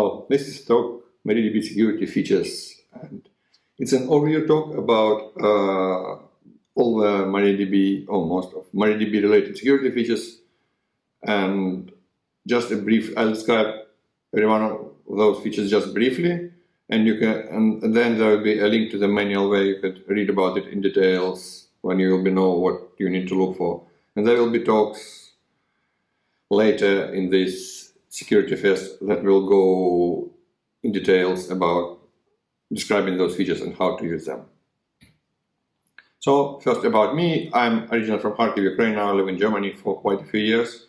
Well, this is talk MariaDB security features, and it's an overview talk about uh, all the MariaDB, almost of MariaDB related security features, and just a brief. I'll describe every one of those features just briefly, and you can, and then there will be a link to the manual where you could read about it in details when you will be know what you need to look for, and there will be talks later in this security fest that will go in details about describing those features and how to use them. So first about me, I'm originally from Kharkiv, Ukraine, now I live in Germany for quite a few years.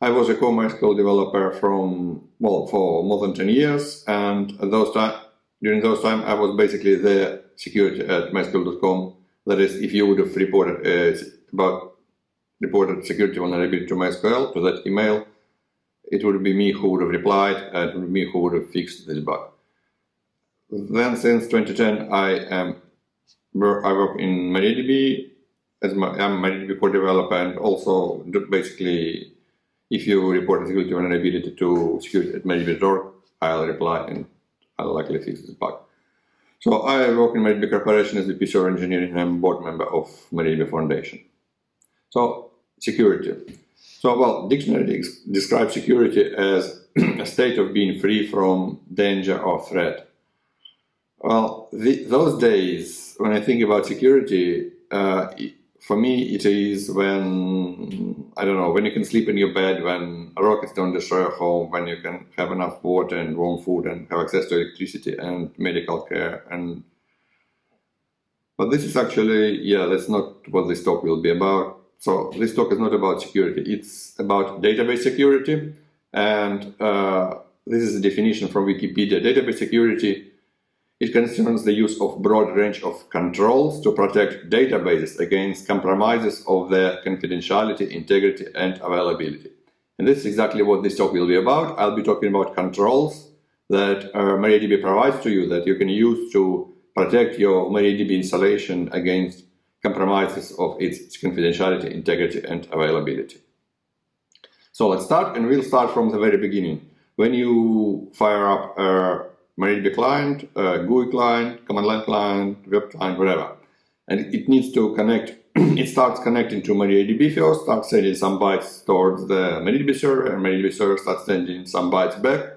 I was a core MySQL developer from, well, for more than 10 years and those time, during those time I was basically the security at MySQL.com. That is, if you would have reported uh, about reported security vulnerability to MySQL, to that email, it would be me who would have replied and it would be me who would have fixed this bug. Then since 2010, I am I work in MariaDB as my, I'm MariaDB core developer and also basically if you report a security vulnerability to security at MariaDB.org, I'll reply and I'll likely fix this bug. So I work in MariaDB Corporation as VP server engineer and I'm board member of MariaDB Foundation. So security. So, well, dictionary describes security as a state of being free from danger or threat. Well, the, those days, when I think about security, uh, for me it is when, I don't know, when you can sleep in your bed, when rockets don't destroy your home, when you can have enough water and warm food and have access to electricity and medical care and but this is actually, yeah, that's not what this talk will be about. So this talk is not about security, it's about database security. And uh, this is a definition from Wikipedia. Database security, it concerns the use of broad range of controls to protect databases against compromises of their confidentiality, integrity, and availability. And this is exactly what this talk will be about. I'll be talking about controls that uh, MariaDB provides to you that you can use to protect your MariaDB installation against compromises of its confidentiality, integrity, and availability. So let's start, and we'll start from the very beginning. When you fire up a MariaDB client, a GUI client, command line client, web client, whatever, and it needs to connect, it starts connecting to MariaDB first, starts sending some bytes towards the MariaDB server, and MariaDB server starts sending some bytes back.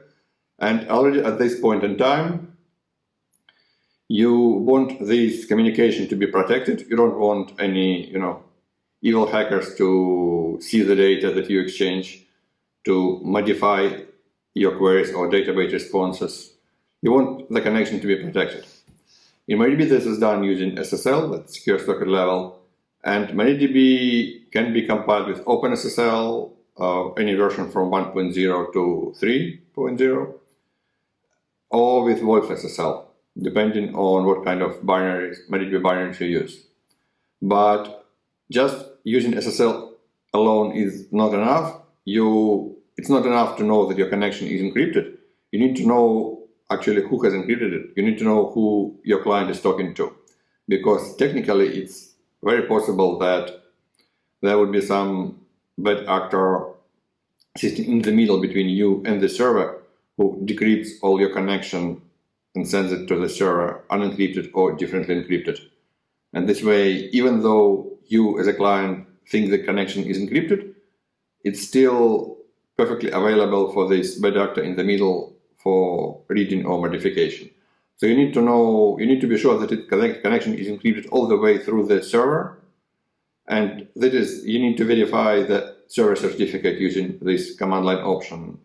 And already at this point in time, you want this communication to be protected. You don't want any, you know, evil hackers to see the data that you exchange, to modify your queries or database responses. You want the connection to be protected. In MariaDB, this is done using SSL, that's secure socket level, and MariaDB can be compiled with OpenSSL, uh, any version from 1.0 to 3.0, or with WolfSSL depending on what kind of binaries, MariaDB binaries you use. But just using SSL alone is not enough. You, it's not enough to know that your connection is encrypted. You need to know actually who has encrypted it. You need to know who your client is talking to. Because technically it's very possible that there would be some bad actor sitting in the middle between you and the server who decrypts all your connection and sends it to the server unencrypted or differently encrypted. And this way, even though you as a client think the connection is encrypted, it's SSL perfectly available for this bad actor in the middle for reading or modification. So you need to know, you need to be sure that it connect, connection is encrypted all the way through the server. And that is, you need to verify the server certificate using this command line option,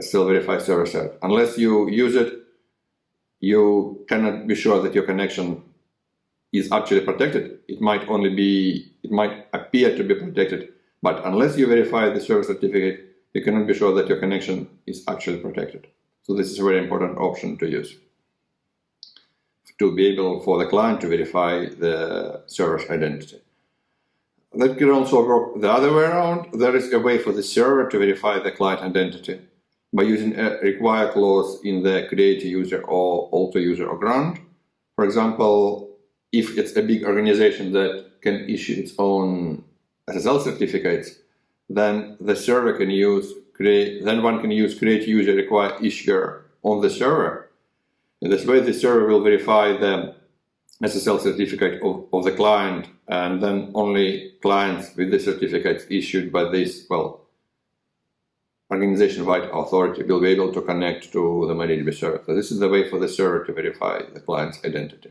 still verify server cert. Unless you use it you cannot be sure that your connection is actually protected. It might only be, it might appear to be protected, but unless you verify the server certificate, you cannot be sure that your connection is actually protected. So this is a very important option to use to be able for the client to verify the server's identity. That can also work the other way around. There is a way for the server to verify the client identity by using a require clause in the create user or alter user or grant. For example, if it's a big organization that can issue its own SSL certificates, then the server can use create, then one can use create user require issuer on the server. In this way, the server will verify the SSL certificate of, of the client, and then only clients with the certificates issued by this, well, organization-wide authority will be able to connect to the MariaDB server. So this is the way for the server to verify the client's identity.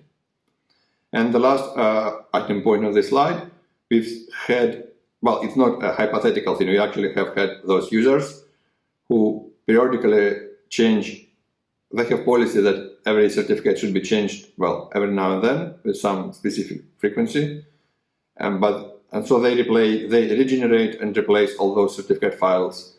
And the last uh, item point of this slide, we've had, well, it's not a hypothetical thing, we actually have had those users who periodically change, they have policy that every certificate should be changed, well, every now and then with some specific frequency. And, but, and so they replay, they regenerate and replace all those certificate files,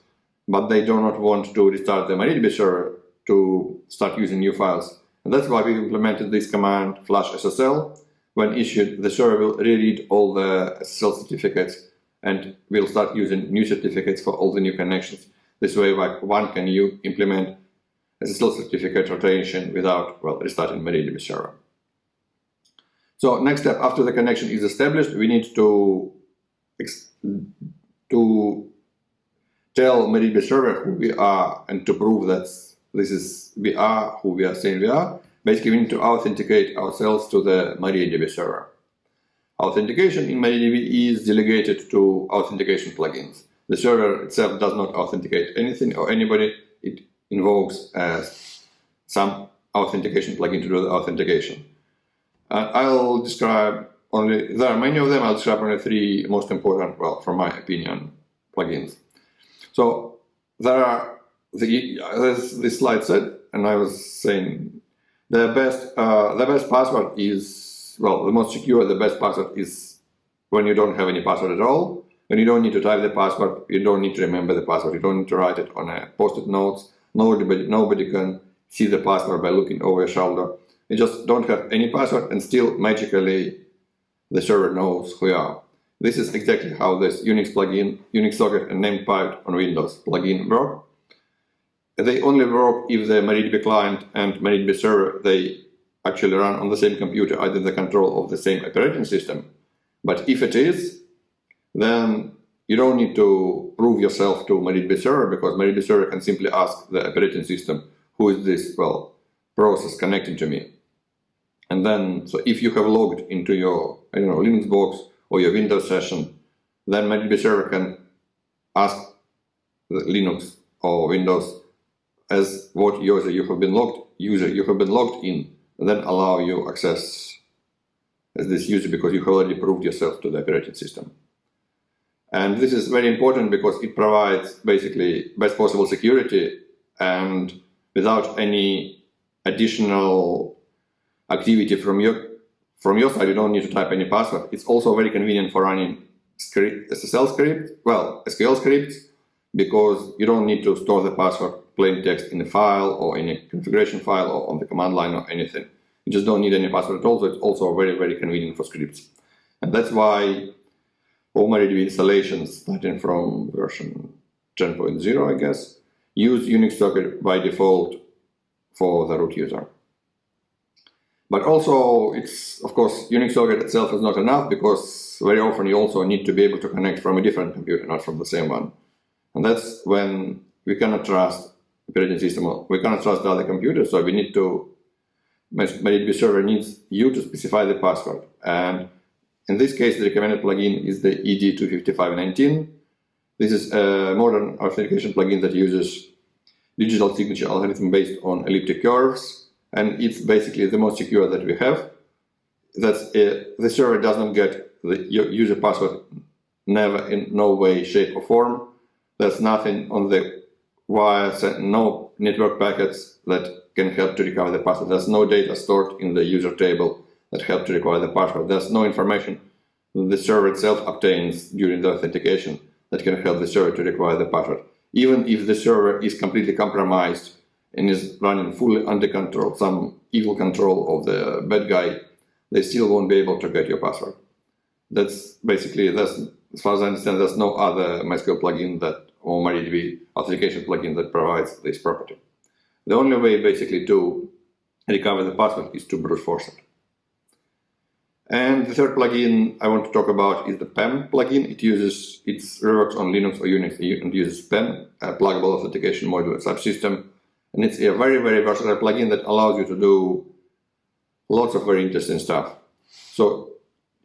but they do not want to restart the MariaDB server to start using new files. And that's why we implemented this command flush SSL. When issued, the server will reread all the SSL certificates and will start using new certificates for all the new connections. This way, one can you implement SSL certificate rotation without well restarting MariaDB server. So next step after the connection is established, we need to to tell MariaDB server who we are and to prove that this is we are who we are saying we are. Basically, we need to authenticate ourselves to the MariaDB server. Authentication in MariaDB is delegated to authentication plugins. The server itself does not authenticate anything or anybody. It invokes uh, some authentication plugin to do the authentication. Uh, I'll describe only, there are many of them, I'll describe only three most important, well, from my opinion, plugins. So there are, the, as slide said, and I was saying, the best, uh, the best password is, well, the most secure, the best password is when you don't have any password at all, when you don't need to type the password, you don't need to remember the password, you don't need to write it on a post-it notes, Nobody, nobody can see the password by looking over your shoulder. You just don't have any password and still magically the server knows who you are. This is exactly how this Unix plugin, Unix socket and named pipe on Windows plugin work. They only work if the MariaDB client and MariaDB server, they actually run on the same computer under the control of the same operating system. But if it is, then you don't need to prove yourself to MariaDB server because MariaDB server can simply ask the operating system, who is this, well, process connecting to me. And then, so if you have logged into your, I don't know, Linux box or your Windows session, then MariaDB server can ask Linux or Windows as what user you have been logged, user you have been logged in, and then allow you access as this user because you have already proved yourself to the operating system. And this is very important because it provides basically best possible security and without any additional activity from your from your side, you don't need to type any password. It's also very convenient for running script, SSL script, well, SQL scripts, because you don't need to store the password plain text in a file or in a configuration file or on the command line or anything. You just don't need any password at all, so it's also very, very convenient for scripts. And that's why all MariaDB installations starting from version 10.0, I guess, use Unix socket by default for the root user. But also, it's of course, Unix socket itself is not enough because very often you also need to be able to connect from a different computer, not from the same one. And that's when we cannot trust the operating system, we cannot trust the other computer, so we need to, MariaDB server needs you to specify the password. And in this case, the recommended plugin is the ED25519. This is a modern authentication plugin that uses digital signature algorithm based on elliptic curves, and it's basically the most secure that we have. That uh, the server does not get the user password never in no way, shape or form. There's nothing on the wires, and no network packets that can help to recover the password. There's no data stored in the user table that help to recover the password. There's no information the server itself obtains during the authentication that can help the server to recover the password. Even if the server is completely compromised and is running fully under control, some evil control of the bad guy, they still won't be able to get your password. That's basically, that's, as far as I understand, there's no other MySQL plugin that, or MariaDB authentication plugin that provides this property. The only way basically to recover the password is to brute force it. And the third plugin I want to talk about is the PAM plugin. It uses, it works on Linux or Unix and uses PAM, a pluggable authentication module subsystem. And it's a very, very versatile plugin that allows you to do lots of very interesting stuff. So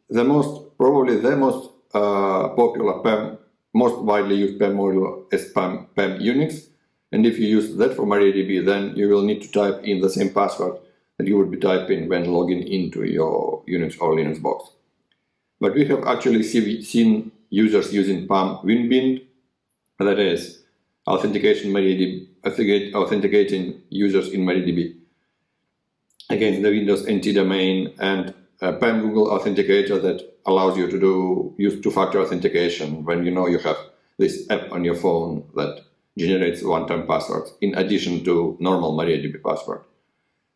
the most, probably the most uh, popular PAM, most widely used PAM module is PAM, PAM Unix. And if you use that for MariaDB, then you will need to type in the same password that you would be typing when logging into your Unix or Linux box. But we have actually see, seen users using PAM WinBind, that is authentication MariaDB, authenticating users in MariaDB against the Windows NT domain and a PAM Google Authenticator that allows you to do use two-factor authentication when you know you have this app on your phone that generates one-time passwords in addition to normal MariaDB password.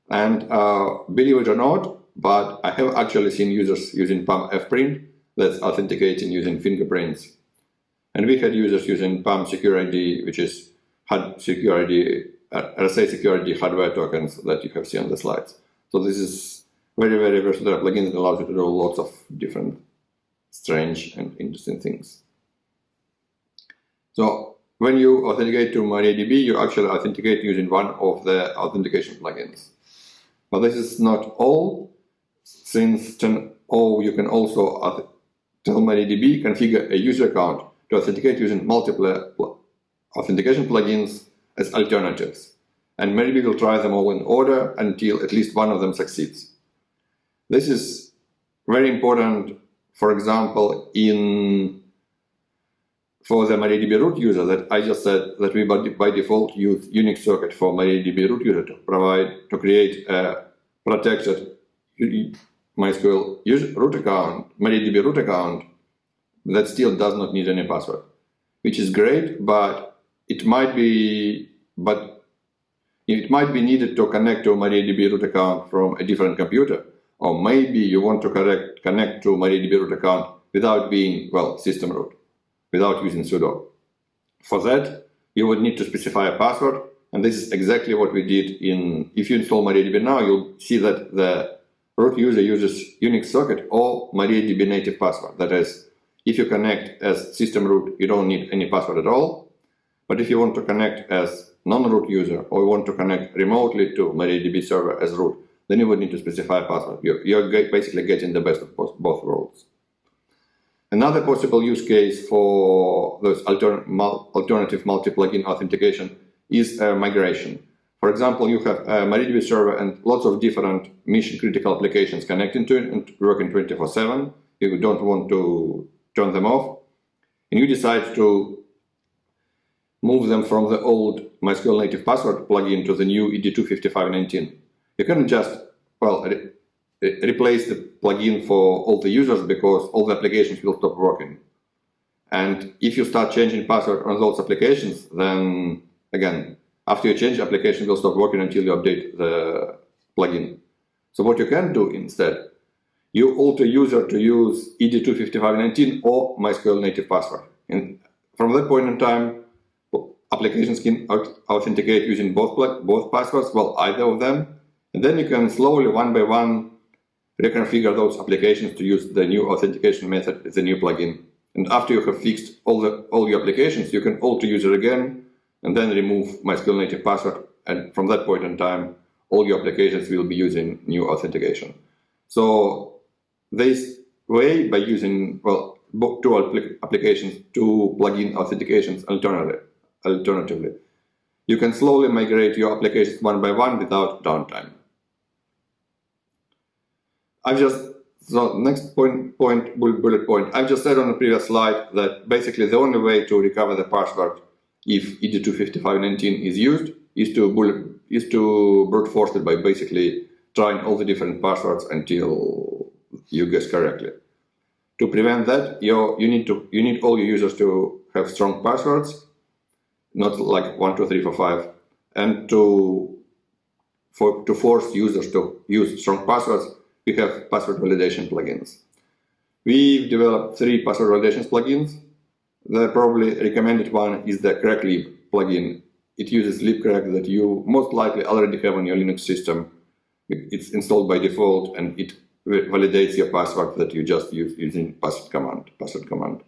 And uh, believe it or not, but I have actually seen users using PAM FPrint that's authenticating using fingerprints. And we had users using PAM Security, which is HUD security, uh, RSA security hardware tokens that you have seen on the slides. So this is very, very versatile plugin that allows you to do lots of different strange and interesting things. So when you authenticate to MariaDB, you actually authenticate using one of the authentication plugins. But this is not all, since 10.0 you can also tell MariaDB configure a user account to authenticate using multiple authentication plugins as alternatives. And MariaDB will try them all in order until at least one of them succeeds. This is very important, for example, in for the MariaDB root user that I just said that we by default use Unix socket for MariaDB root user to provide, to create a protected MySQL root account, MariaDB root account that still does not need any password, which is great, but it might be, but it might be needed to connect to MariaDB root account from a different computer, or maybe you want to connect, connect to MariaDB root account without being, well, system root without using sudo. For that, you would need to specify a password, and this is exactly what we did in, if you install MariaDB now, you'll see that the root user uses Unix socket or MariaDB native password. That is, if you connect as system root, you don't need any password at all. But if you want to connect as non-root user or you want to connect remotely to MariaDB server as root, then you would need to specify a password. You're, you're basically getting the best of both, worlds. Another possible use case for those alternative multi-plugin authentication is uh, migration. For example, you have a MariaDB server and lots of different mission-critical applications connecting to it and working 24-7. You don't want to turn them off. And you decide to move them from the old MySQL native password plugin to the new ED25519. You can just, well, replace the plugin for all the users because all the applications will stop working. And if you start changing password on those applications, then again, after you change, application will stop working until you update the plugin. So what you can do instead, you alter user to use ED25519 or MySQL native password. And from that point in time, applications can authenticate using both both passwords, well, either of them. And then you can slowly, one by one, reconfigure those applications to use the new authentication method, the new plugin. And after you have fixed all the all your applications, you can alter user again and then remove MySQL native password. And from that point in time, all your applications will be using new authentication. So this way, by using well two applications, two plugin authentications alternatively, alternatively, you can slowly migrate your applications one by one without downtime. I've just, so next point, point, bullet point, I've just said on the previous slide that basically the only way to recover the password if ED25519 is used is to bullet, is to brute force it by basically trying all the different passwords until you guess correctly. To prevent that, you you need to you need all your users to have strong passwords, not like one, two, three, four, five, and to for to force users to use strong passwords, we have password validation plugins. We've developed three password validation plugins. The probably recommended one is the CrackLib plugin. It uses libcrack that you most likely already have on your Linux system. It's installed by default and it validates your password that you just use using password command. Password command.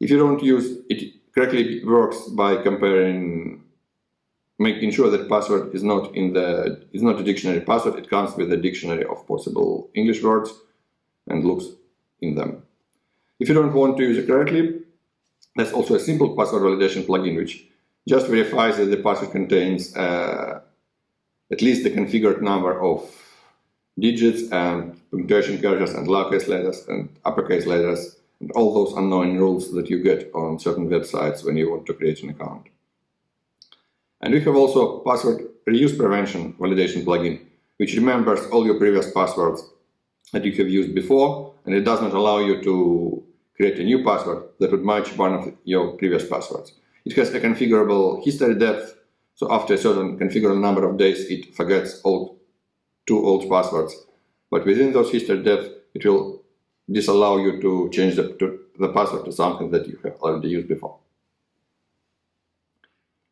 If you don't use it, CrackLib works by comparing making sure that password is not in the is not a dictionary password. It comes with a dictionary of possible English words and looks in them. If you don't want to use it correctly, there's also a simple password validation plugin which just verifies that the password contains uh, at least the configured number of digits and punctuation characters and lowercase letters and uppercase letters and all those unknown rules that you get on certain websites when you want to create an account. And we have also password reuse prevention validation plugin, which remembers all your previous passwords that you have used before, and it does not allow you to create a new password that would match one of your previous passwords. It has a configurable history depth, so after a certain configurable number of days, it forgets old, two old passwords. But within those history depth, it will disallow you to change the, to, the password to something that you have already used before.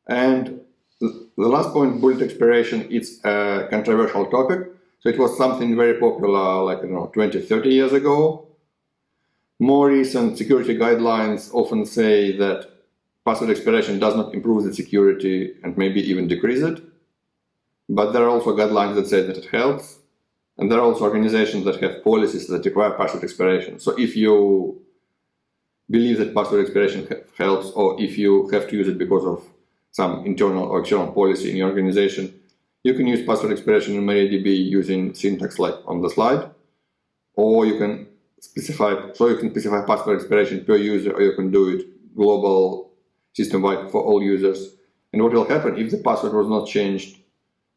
And the last point, bullet expiration, it's a controversial topic. So it was something very popular like, you know, 20, 30 years ago. More recent security guidelines often say that password expiration does not improve the security and maybe even decrease it. But there are also guidelines that say that it helps. And there are also organizations that have policies that require password expiration. So if you believe that password expiration helps, or if you have to use it because of some internal or external policy in your organization, you can use password expiration in MariaDB using syntax like on the slide, or you can specify, so you can specify password expiration per user, or you can do it global system-wide for all users. And what will happen if the password was not changed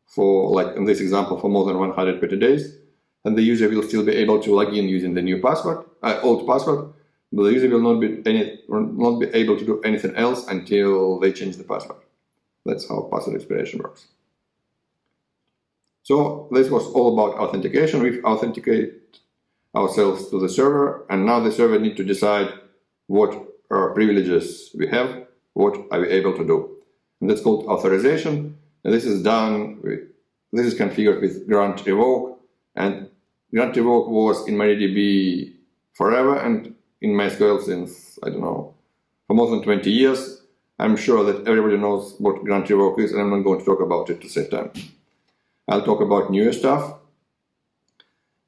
for, like in this example, for more than 120 days, and the user will still be able to log in using the new password, uh, old password, but the user will not be any, not be able to do anything else until they change the password. That's how password expiration works. So this was all about authentication. We've authenticated ourselves to the server, and now the server need to decide what privileges we have, what are we able to do. And that's called authorization. And this is done with, this is configured with grant revoke, and grant revoke was in MariaDB forever and in MySQL since, I don't know, for more than 20 years. I'm sure that everybody knows what grant revoke is, and I'm not going to talk about it to save time. I'll talk about newer stuff.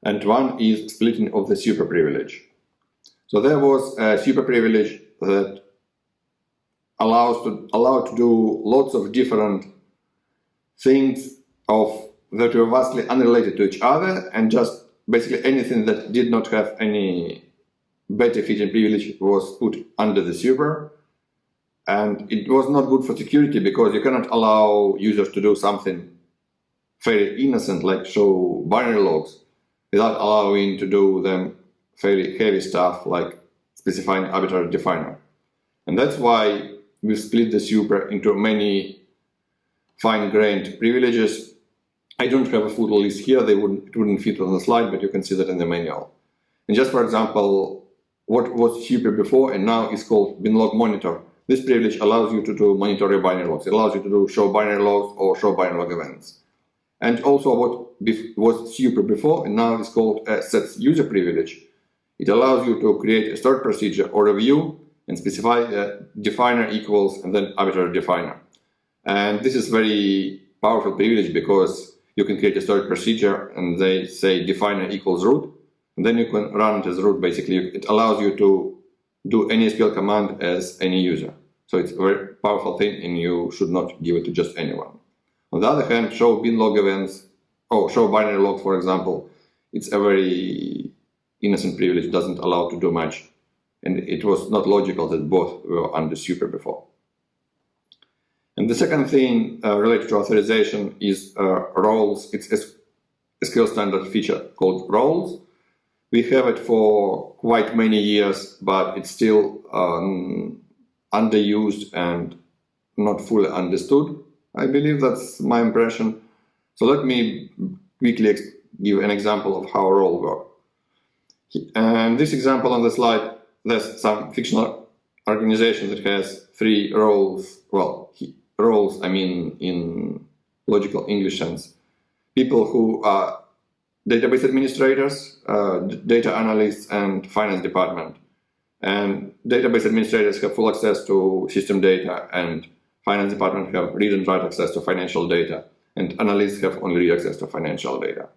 And one is splitting of the super privilege. So there was a super privilege that allows to allow to do lots of different things of that were vastly unrelated to each other and just basically anything that did not have any better and privilege was put under the super and it was not good for security because you cannot allow users to do something very innocent like show binary logs without allowing to do them very heavy stuff like specifying arbitrary definer. And that's why we split the super into many fine-grained privileges. I don't have a full list here, they wouldn't, it wouldn't fit on the slide, but you can see that in the manual. And just for example, what was super before and now is called binlog monitor this privilege allows you to do monitor your binary logs. It allows you to do show binary logs or show binary log events. And also what was super before and now is called a sets user privilege. It allows you to create a stored procedure or a view and specify a definer equals and then arbitrary definer. And this is very powerful privilege because you can create a stored procedure and they say definer equals root and then you can run it as root basically. It allows you to do any SQL command as any user. So it's a very powerful thing and you should not give it to just anyone. On the other hand, show bin log events, or show binary logs, for example, it's a very innocent privilege, doesn't allow to do much. And it was not logical that both were under super before. And the second thing uh, related to authorization is uh, roles. It's a SQL standard feature called roles. We have it for quite many years, but it's still um, underused and not fully understood. I believe that's my impression. So let me quickly give an example of how a role. And this example on the slide, there's some fictional organization that has three roles, well, roles, I mean, in logical English sense. People who are database administrators, uh, data analysts, and finance department. And database administrators have full access to system data and finance department have read and write access to financial data, and analysts have only read access to financial data.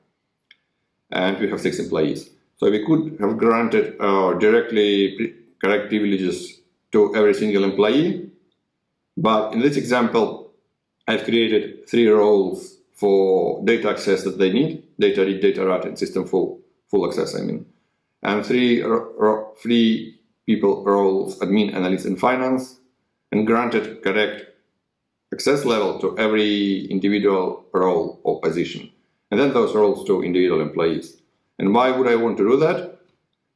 And we have six employees. So we could have granted uh, directly correct privileges to every single employee, but in this example, I've created three roles for data access that they need, data read, data write, and system full, full access, I mean. And three, three people roles, admin, analyst, and finance, and granted correct access level to every individual role or position. And then those roles to individual employees. And why would I want to do that?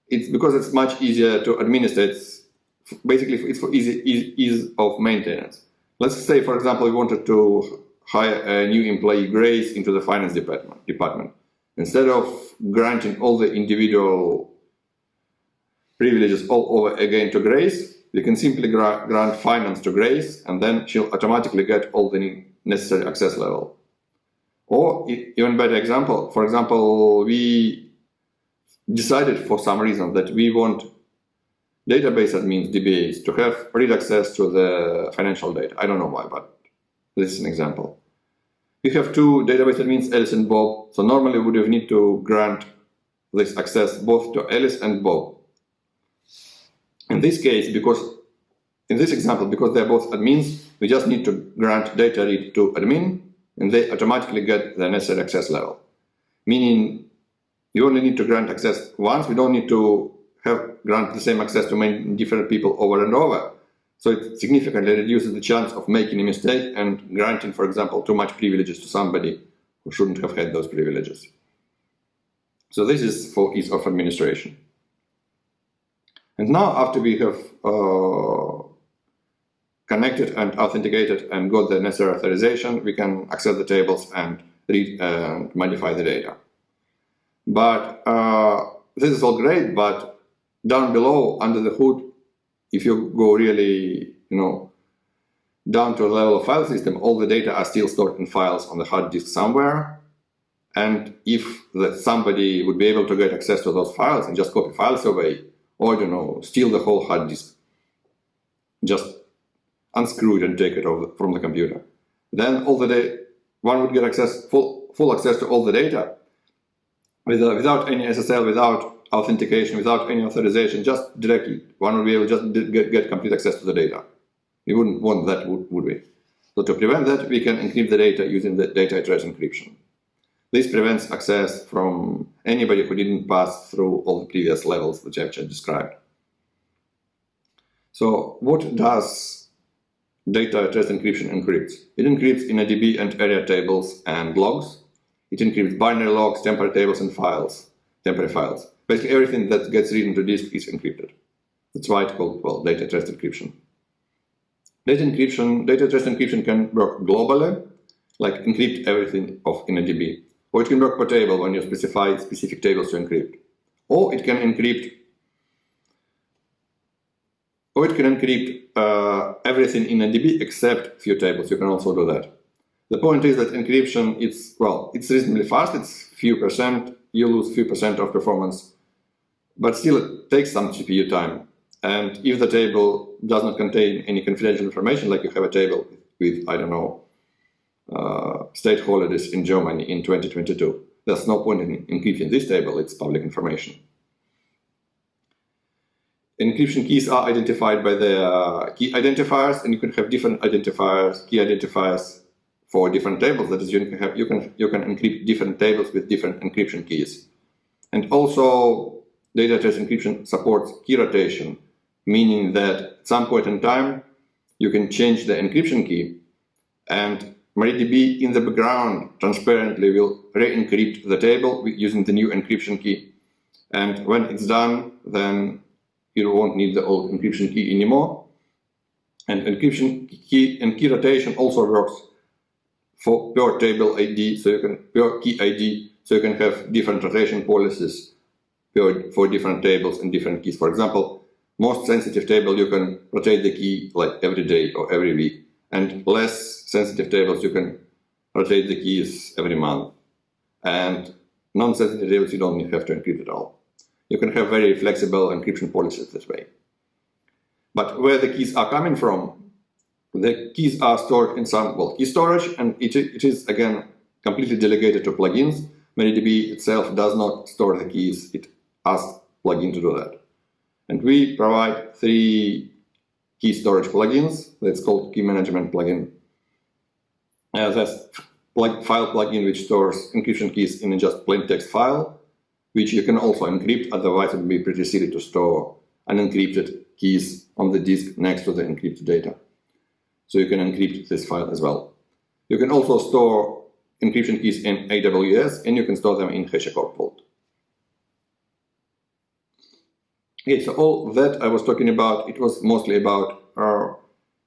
It's because it's much easier to administer. Basically it's for easy, ease of maintenance. Let's say, for example, we wanted to hire a new employee Grace into the finance department. department. Instead of granting all the individual privileges all over again to Grace, we can simply gra grant finance to Grace, and then she'll automatically get all the necessary access level. Or even better example, for example, we decided for some reason that we want database admins, DBAs, to have read access to the financial data. I don't know why, but this is an example. We have two database admins, Alice and Bob. So normally we would need to grant this access both to Alice and Bob. In this case, because in this example, because they're both admins, we just need to grant data read to admin, and they automatically get the necessary access level. Meaning, you only need to grant access once. We don't need to have grant the same access to many different people over and over. So it significantly reduces the chance of making a mistake and granting, for example, too much privileges to somebody who shouldn't have had those privileges. So this is for ease of administration. And now after we have uh, connected and authenticated and got the necessary authorization, we can access the tables and read and modify the data. But uh, this is all great, but down below, under the hood, if you go really, you know, down to a level of file system, all the data are still stored in files on the hard disk somewhere. And if somebody would be able to get access to those files and just copy files away, or, you know, steal the whole hard disk, just unscrew it and take it from the computer. Then all the day, one would get access, full, full access to all the data without any SSL, without authentication, without any authorization, just directly. One would be able to just get, get complete access to the data. We wouldn't want that, would, would we? So to prevent that, we can encrypt the data using the data at rest encryption. This prevents access from anybody who didn't pass through all the previous levels that I've just described. So what does data at rest encryption encrypt? It encrypts InnoDB and Aria tables and logs. It encrypts binary logs, temporary tables, and files, temporary files. Basically, everything that gets written to disk is encrypted. That's why it's called, well, data at rest encryption. Data encryption, data at rest encryption can work globally, like encrypt everything of InnoDB. Or it can work per table when you specify specific tables to encrypt. Or it can encrypt or it can encrypt uh, everything InnoDB except few tables. You can also do that. The point is that encryption, it's, well, it's reasonably fast. It's few percent. You lose few percent of performance. But still, it takes some CPU time. And if the table does not contain any confidential information, like you have a table with, I don't know, uh, state holidays in Germany in 2022, there's no point in encrypting this table. It's public information. Encryption keys are identified by the uh, key identifiers, and you can have different identifiers, key identifiers for different tables. That is, you can have you can you can encrypt different tables with different encryption keys. And also, data at rest encryption supports key rotation, meaning that at some point in time you can change the encryption key, and MariaDB in the background transparently will re-encrypt the table using the new encryption key. And when it's done, then you won't need the old encryption key anymore. And encryption key and key rotation also works for per table ID, so you can per key ID, so you can have different rotation policies for different tables and different keys. For example, most sensitive table you can rotate the key like every day or every week, and less sensitive tables you can rotate the keys every month, and non-sensitive tables you don't have to encrypt at all. You can have very flexible encryption policies this way. But where the keys are coming from, the keys are stored in some, well, key storage, and it, it is, again, completely delegated to plugins. MariaDB itself does not store the keys. It asks plugin to do that. And we provide three key storage plugins. That's called key management plugin. Uh, that's file plugin which stores encryption keys in just plain text file, which you can also encrypt. Otherwise, it would be pretty silly to store unencrypted keys on the disk next to the encrypted data. So you can encrypt this file as well. You can also store encryption keys in AWS, and you can store them in HashiCorp Vault. Okay, so all that I was talking about, it was mostly about uh,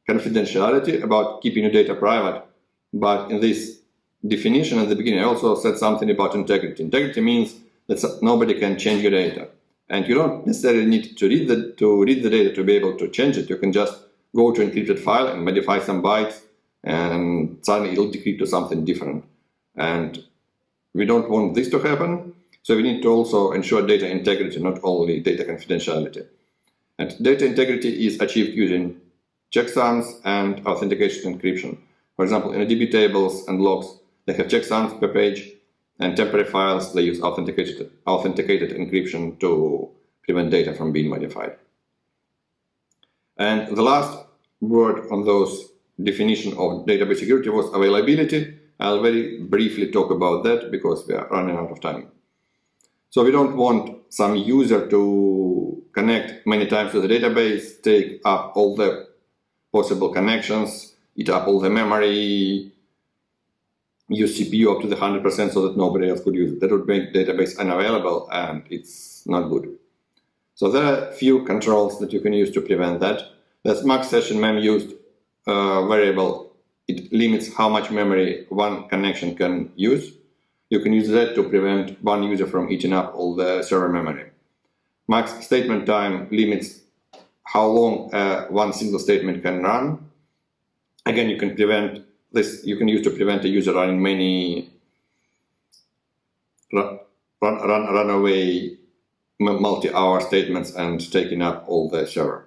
confidentiality, about keeping your data private. But in this definition at the beginning, I also said something about integrity. Integrity means that nobody can change your data. And you don't necessarily need to read the to read the data to be able to change it. You can just go to encrypted file and modify some bytes, and suddenly it'll decrypt to something different. And we don't want this to happen, so we need to also ensure data integrity, not only data confidentiality. And data integrity is achieved using checksums and authentication encryption. For example, InnoDB tables and logs, they have checksums per page, and temporary files, they use authenticated, authenticated encryption to prevent data from being modified. And the last word on those definition of database security was availability. I'll very briefly talk about that because we are running out of time. So we don't want some user to connect many times to the database, take up all the possible connections, eat up all the memory, use CPU up to the 100% so that nobody else could use it. That would make database unavailable and it's not good. So there are a few controls that you can use to prevent that. That's max session mem used uh, variable. It limits how much memory one connection can use. You can use that to prevent one user from eating up all the server memory. Max statement time limits how long uh, one single statement can run. Again, you can prevent this you can use to prevent a user running many run, run, run away multi-hour statements and taking up all the server.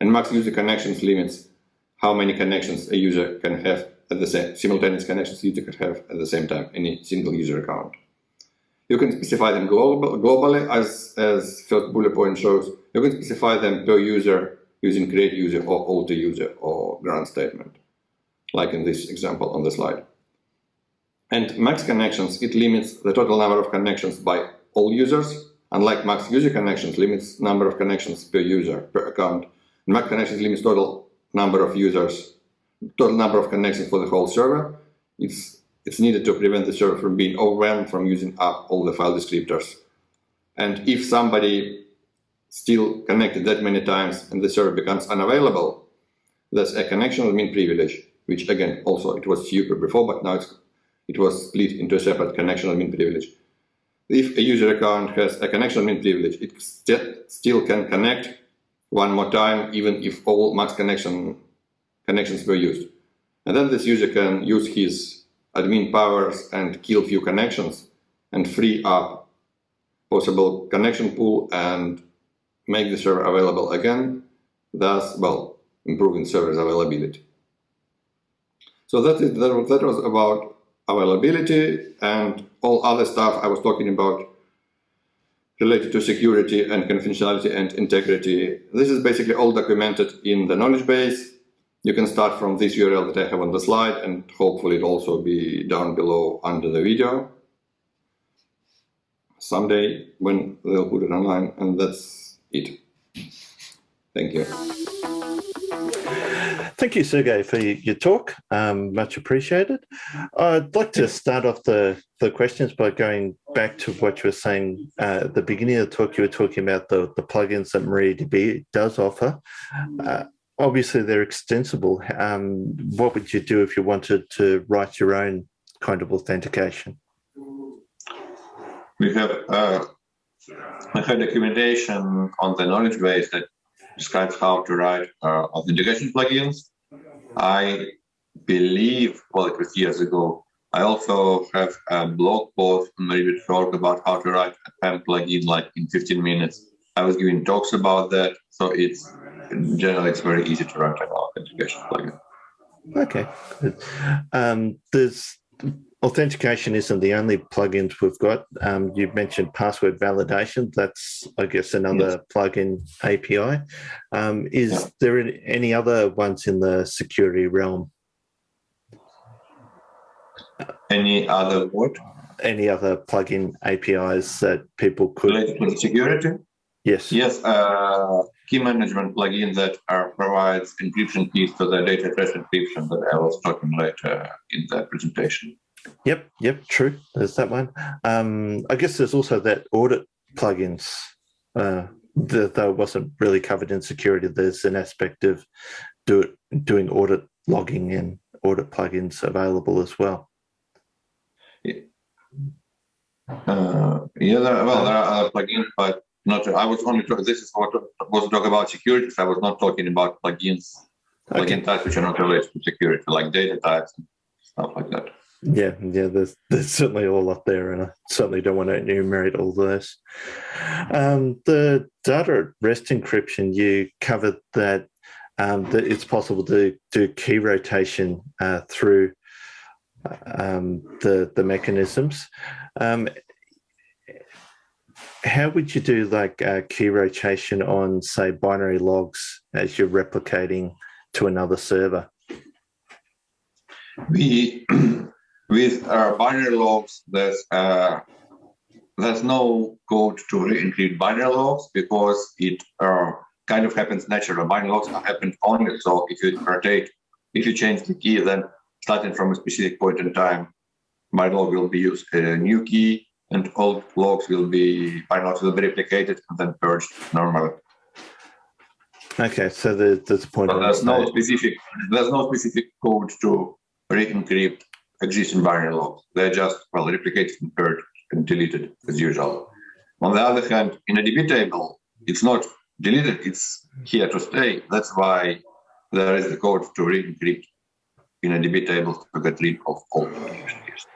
And max user connections limits how many connections a user can have at the same simultaneous connections user can have at the same time, any single user account. You can specify them global, globally, as, as first bullet point shows. You can specify them per user using create user or alter user or grant statement like in this example on the slide. And max connections, it limits the total number of connections by all users, unlike max user connections limits number of connections per user, per account. Max connections limits total number of users, total number of connections for the whole server. It's, it's needed to prevent the server from being overwhelmed from using up all the file descriptors. And if somebody still connected that many times and the server becomes unavailable, that's a connection admin privilege which again, also it was super before, but now it was split into a separate connection admin privilege. If a user account has a connection admin privilege, it st still can connect one more time, even if all max connection connections were used. And then this user can use his admin powers and kill few connections and free up possible connection pool and make the server available again, thus, well, improving server's availability. So that, is, that, was about availability and all other stuff I was talking about related to security and confidentiality and integrity. This is basically all documented in the knowledge base. You can start from this URL that I have on the slide and hopefully it'll also be down below under the video someday when they'll put it online and that's it. Thank you. Thank you, Sergey, for your talk. Um, much appreciated. I'd like to start off the, the questions by going back to what you were saying uh, at the beginning of the talk. You were talking about the, the plugins that MariaDB does offer. Uh, obviously, they're extensible. Um, what would you do if you wanted to write your own kind of authentication? We have uh, a documentation on the knowledge base that describes how to write uh, authentication plugins. I believe, well, it was years ago. I also have a blog post on MariaDB.org about how to write a PAM plugin like in 15 minutes. I was giving talks about that, so it's generally it's very easy to write an authentication plugin. Okay, good. Um, there's authentication isn't the only plugins we've got. Um, you mentioned password validation. That's, I guess, another yes. plugin API. Um, is yeah. there any other ones in the security realm? Any other what? Any other plugin APIs that people could related to security? Yes. Yes. Uh, key management plugin that are, provides encryption keys to the data at rest encryption that I was talking later in the presentation. Yep. Yep. True. There's that one. Um, I guess there's also that audit plugins. Uh, that though wasn't really covered in security. There's an aspect of do it, doing audit logging and audit plugins available as well. Uh, yeah, there, well, there are other plugins, but not. I was only talking. This is what was talk about security. I was not talking about plugins, okay. plugin types which are not related to security, like data types and stuff like that. Yeah, yeah, there's there's certainly all up there, and I certainly don't want to enumerate all those. Um, the data at rest encryption, you covered that um, that it's possible to do key rotation uh, through um, the the mechanisms. Um, how would you do like uh, key rotation on say binary logs as you're replicating to another server? We with our binary logs, there's uh, there's no code to re-encrypt binary logs because it uh, kind of happens naturally. Binary logs happen only so if you rotate, if you change the key, then starting from a specific point in time, binlog will be used a new key and old logs will be logs will be replicated and then purged normally. Okay, so there's, there's a point. So there's no specific there's no specific code to re-encrypt existing binary logs. They're just well replicated and purged and deleted as usual. On the other hand, InnoDB table, it's not deleted, it's here to stay. That's why there is the code to re-encrypt InnoDB table to get rid of all applications.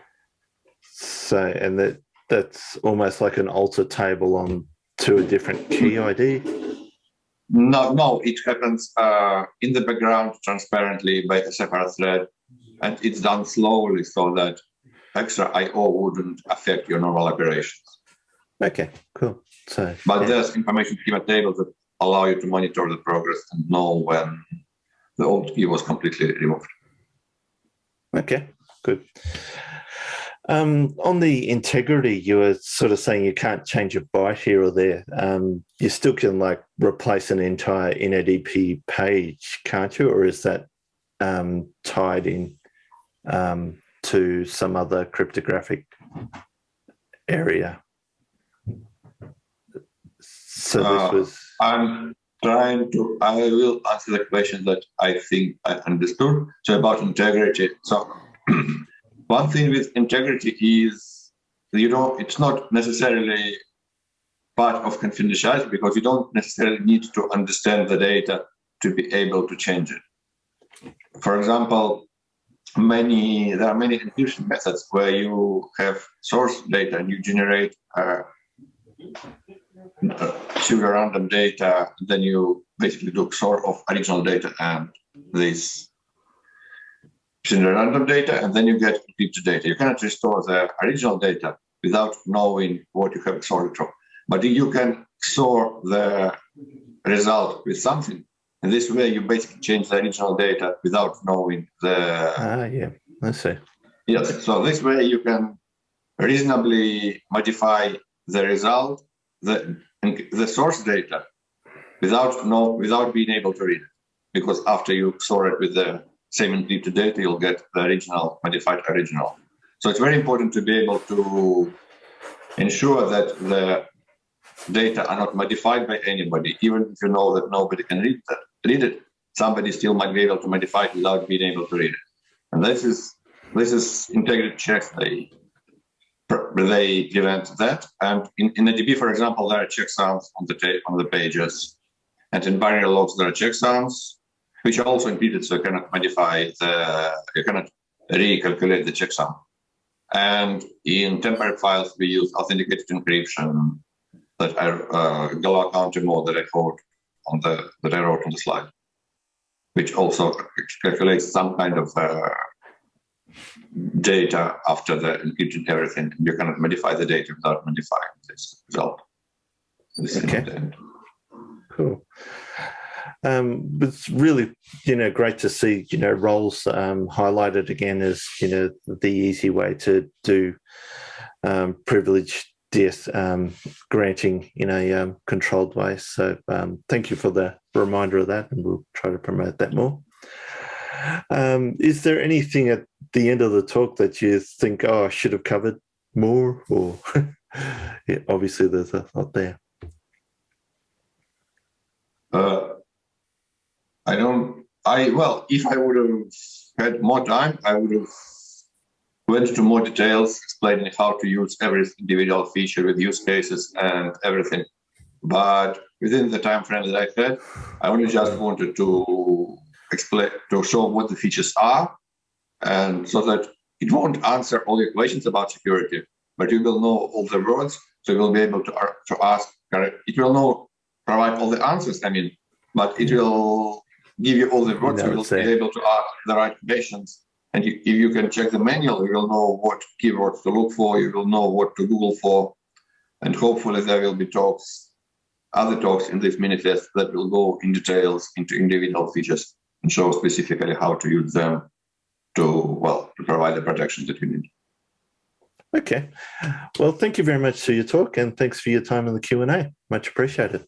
So, and that that's almost like an alter table on to a different key ID. No, no, it happens uh, in the background transparently by a separate thread, and it's done slowly so that extra I/O wouldn't affect your normal operations. Okay, cool. So, but yeah. there's information schema tables that allow you to monitor the progress and know when the old key was completely removed. Okay, good. Um, on the integrity, you were sort of saying you can't change a byte here or there. Um, you still can like replace an entire InnoDB page, can't you? Or is that um, tied in um, to some other cryptographic area? So this uh, was. I'm trying to. I will answer the question that I think I understood. So about integrity. So. One thing with integrity is, you know, it's not necessarily part of confidentiality because you don't necessarily need to understand the data to be able to change it. For example, many there are many encryption methods where you have source data and you generate uh, pseudo random data, then you basically do XOR of original data and this generate random data, and then you get encrypted data. You cannot restore the original data without knowing what you have XORed from. But you can XOR the result with something. And this way, you basically change the original data without knowing the. Ah, yeah, I see. Yes, so this way you can reasonably modify the result, the the source data, without know without being able to read it, because after you XOR it with the same encrypted data, you'll get the original, modified original. So it's very important to be able to ensure that the data are not modified by anybody, even if you know that nobody can read that, read it. Somebody still might be able to modify it without being able to read it. And this is this is integrity checks. They they prevent that. And in, in InnoDB, for example, there are checksums on the on the pages, and in binary logs there are checksums which are also impeded, so you cannot modify the, you cannot recalculate the checksum. And in temporary files, we use authenticated encryption that I uh, Galois counter mode that I wrote on the that I wrote on the slide. which also calculates some kind of uh, data after the encryption everything. You cannot modify the data without modifying this result. This okay. Cool. Um, it's really, you know, great to see, you know, roles um, highlighted again as, you know, the easy way to do um, privileged DS um, granting in a um, controlled way. So um, thank you for the reminder of that, and we'll try to promote that more. Is there anything at the end of the talk that you think, oh, I should have covered more? Or yeah, obviously there's a lot there. Uh, I don't. I well, if I would have had more time, I would have went into more details explaining how to use every individual feature with use cases and everything. But within the time frame that I had, I only just wanted to explain to show what the features are, and so that it won't answer all your questions about security, but you will know all the words, so you will be able to, to ask. It will know provide all the answers. I mean, but it will give you all the words. you will be able to ask the right questions and you, if you can check the manual, you will know what keywords to look for, you will know what to Google for, and hopefully there will be talks, other talks in this mini test that will go in details into individual features and show specifically how to use them to, well, to provide the protection that you need. Okay. Well, thank you very much for your talk and thanks for your time in the Q&A. Much appreciated.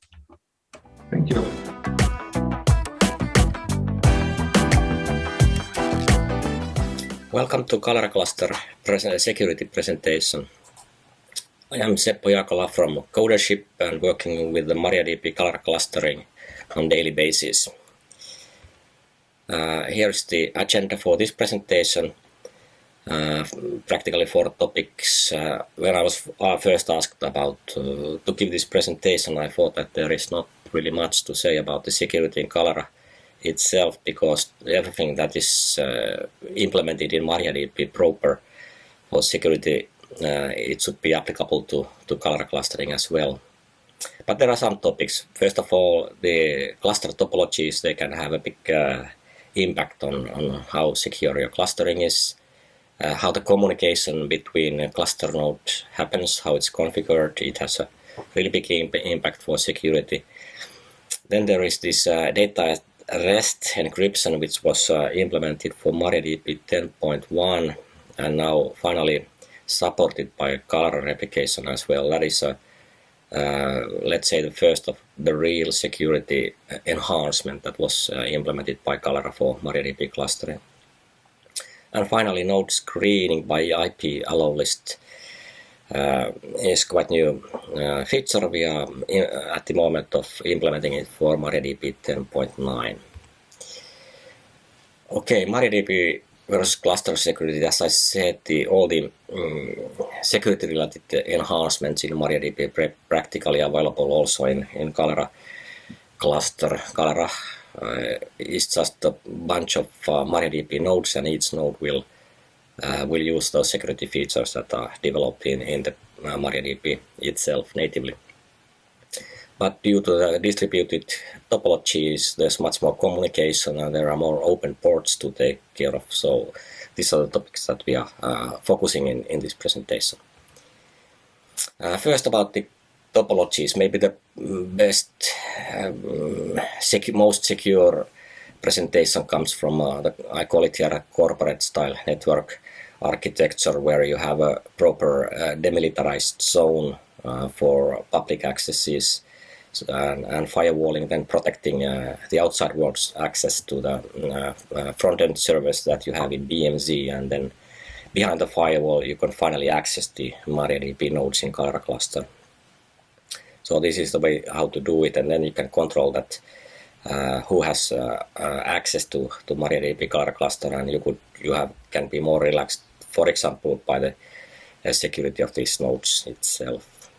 Thank you. Welcome to Galera Cluster security presentation. I am Seppo Jaakola from Codership and working with the MariaDB Galera clustering on daily basis. Uh, here's the agenda for this presentation. Uh, practically four topics. Uh, when I was uh, first asked about uh, to give this presentation, I thought that there is not really much to say about the security in Galera itself because everything that is uh, implemented in MariaDB proper for security, uh, it should be applicable to, to Galera clustering as well. But there are some topics. First of all, the cluster topologies, they can have a big uh, impact on, on how secure your clustering is, uh, how the communication between cluster node happens, how it's configured. It has a really big imp impact for security. Then there is this uh, data REST encryption, which was uh, implemented for MariaDB 10.1 and now finally supported by Galera replication as well. That is, a, uh, let's say, the first of the real security enhancement that was uh, implemented by Galera for MariaDB clustering. And finally, node screening by IP allow list uh, is quite new feature. We are in, at the moment of implementing it for MariaDB 10.9. Okay, MariaDB versus cluster security. As I said, the, all the um, security-related enhancements in MariaDB practically available also in, in Galera cluster. Galera uh, is just a bunch of uh, MariaDB nodes and each node will will use those security features that are developed in, in the uh, MariaDB itself natively. But due to the distributed topologies, there's much more communication and there are more open ports to take care of. So these are the topics that we are uh, focusing in, in this presentation. Uh, first about the topologies, maybe the best, um, most secure presentation comes from, uh, the, I call it here a corporate style network architecture where you have a proper uh, demilitarized zone uh, for public accesses and, and, firewalling, then protecting uh, the outside world's access to the uh, uh, front-end service that you have in DMZ, and then behind the firewall you can finally access the MariaDB nodes in Galera cluster. So this is the way how to do it, and then you can control that uh, who has uh, uh, access to to MariaDB Galera cluster, and you could you have can be more relaxed for example, by the uh, security of these nodes itself.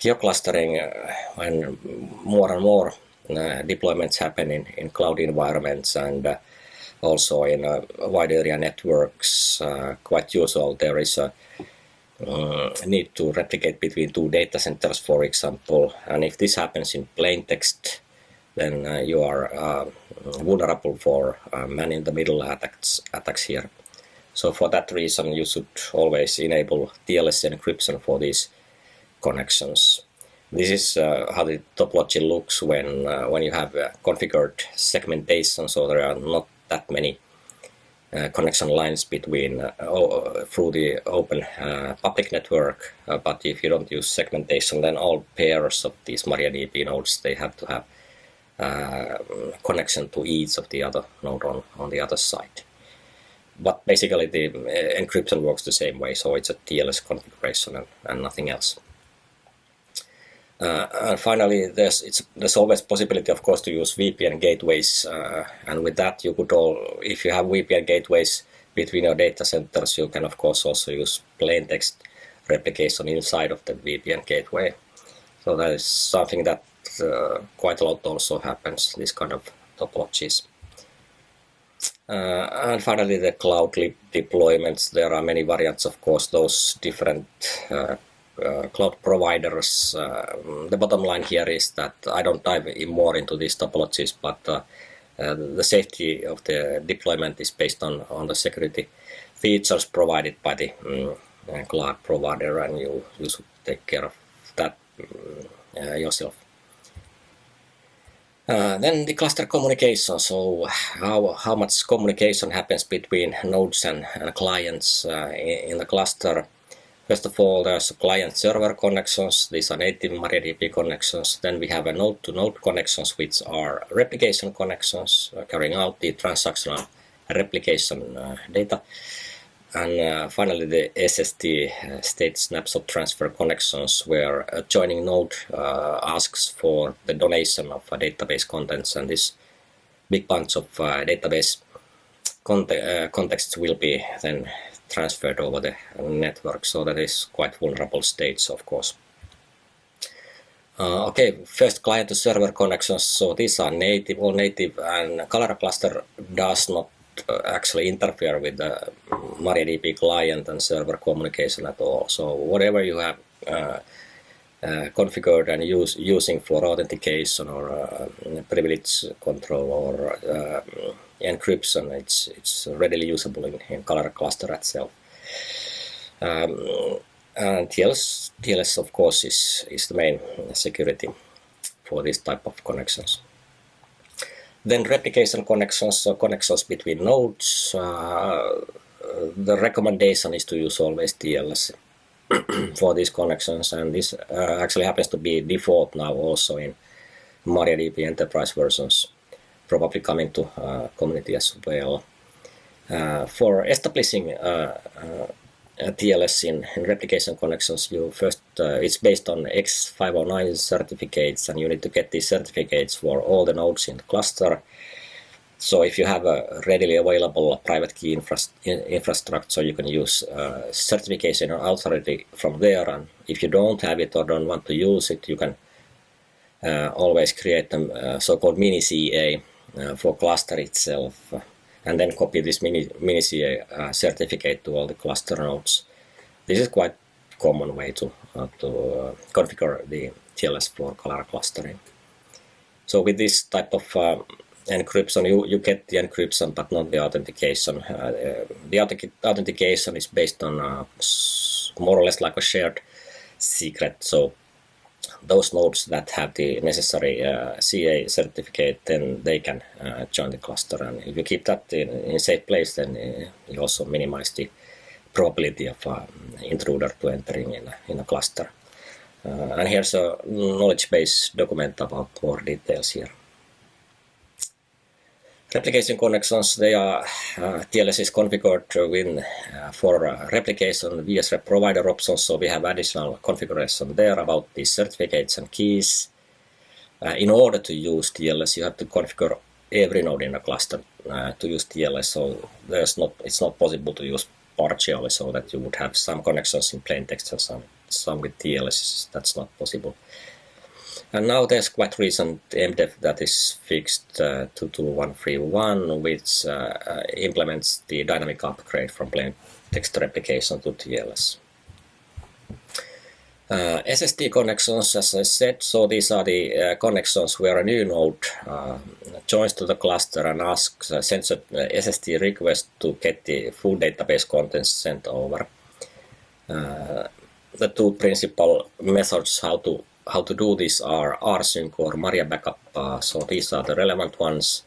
Geoclustering, uh, and more and more uh, deployments happen in, in cloud environments and uh, also in uh, wide area networks, uh, quite usual there is a need to replicate between two data centers, for example, and if this happens in plain text, then you are vulnerable for uh, man-in-the-middle attacks, attacks here. So for that reason, you should always enable TLS encryption for these connections. This is uh, how the topology looks when uh, when you have uh, configured segmentation, so there are not that many uh, connection lines between uh, through the open uh, public network. but if you don't use segmentation, then all pairs of these MariaDB nodes they have to have connection to each of the other node on on the other side but basically the encryption works the same way, so it's a TLS configuration and, and nothing else. Uh, and finally, there's there's always possibility, of course, to use VPN gateways, uh, and with that, you could all, if you have VPN gateways between your data centers, you can of course also use plain text replication inside of the VPN gateway. So that is something that uh, quite a lot also happens. This kind of topologies. Uh, and finally, the cloud deployments. There are many variants, of course. Those different uh, uh, cloud providers. Uh, the bottom line here is that I don't dive in more into these topologies, but uh, the safety of the deployment is based on, on the security features provided by the um, cloud provider, and you, you should take care of that um, yourself. Uh, then the cluster communication, so how, how much communication happens between nodes and, and clients uh, in, the cluster. First of all, there's client-server connections. These are native MariaDB connections. Then we have a node-to-node -node connections, which are replication connections, uh, carrying out the transactional replication uh, data. And uh, finally, the SST uh, state snapshot transfer connections, where a joining node uh, asks for the donation of database contents, and this big bunch of database contexts will be then transferred over the network, so that is quite vulnerable states, of course. Uh, okay, first client to server connections. So these are native, all native, and Galera cluster does not uh, actually interfere with the MariaDB client and server communication at all. So whatever you have uh, uh, configured and use, using for authentication or uh, privilege control or uh, encryption, it's, it's readily usable in, in Galera cluster itself. Um, and TLS, TLS of course is, is the main security for this type of connections. Then replication connections, so connections between nodes. Uh, the recommendation is to use always TLS for these connections and this uh, actually happens to be default now also in MariaDB enterprise versions probably coming to uh, community as well. Uh, for establishing uh, TLS in, in, replication connections, you first it's based on X509 certificates, and you need to get these certificates for all the nodes in the cluster. So if you have a readily available private key infra infrastructure, you can use uh, certification or authority from there. And if you don't have it or don't want to use it, you can uh, always create a uh, so-called mini CA uh, for cluster itself and then copy this mini, mini CA uh, certificate to all the cluster nodes. This is quite common way to, uh, to configure the TLS for Galera clustering. So with this type of uh, encryption, you, you get the encryption but not the authentication. Uh, the authentication is based on uh, more or less like a shared secret. So those nodes that have the necessary uh, CA certificate, then they can uh, join the cluster. And if you keep that in, in safe place, then uh, you also minimize the probability of an intruder to entering in a, in a cluster. Uh, and here's a knowledge base document about more details here. Replication connections, they are uh, TLS is configured with, uh, for uh, replication wsrep provider options, so we have additional configuration there about the certificates and keys. Uh, in order to use TLS, you have to configure every node in a cluster uh, to use TLS, so there's not it's not possible to use partially, so that you would have some connections in plain text and some, some with TLS. That's not possible. And now there's quite recent MDEV that is fixed uh, 22131, which uh, uh, implements the dynamic upgrade from plain text replication to TLS. Uh, SST connections, as I said, so these are the uh, connections where a new node uh, joins to the cluster and asks, uh, sends a SST request to get the full database contents sent over. Uh, the two principal methods how to how to do this are rsync or MariaBackup. Uh, so these are the relevant ones,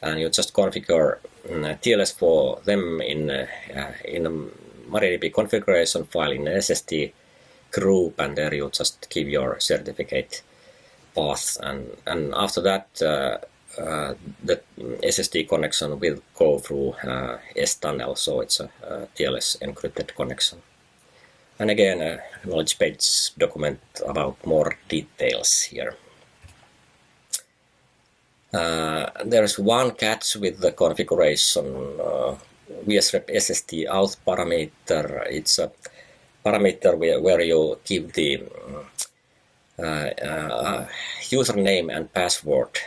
and you just configure mm, TLS for them in in a MariaDB configuration file in SST group and there you just give your certificate path and, and after that uh, uh, the SST connection will go through uh, stunnel so it's a, a, TLS encrypted connection. And again a knowledge page document about more details here. Uh, there's one catch with the configuration uh, wsrep SST auth parameter. It's a parameter where, where you give the uh, uh, username and password.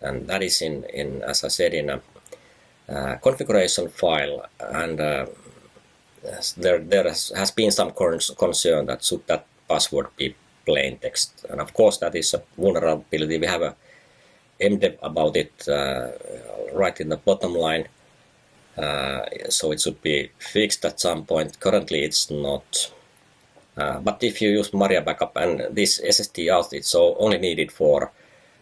And that is in, in as I said in a uh, configuration file. And uh, there, there has been some concern that should that password be plain text. And of course that is a vulnerability. We have a MDEV about it uh, right in the bottom line so it should be fixed at some point. Currently it's not. Uh, but if you use MariaBackup and this SST auth, it's only needed for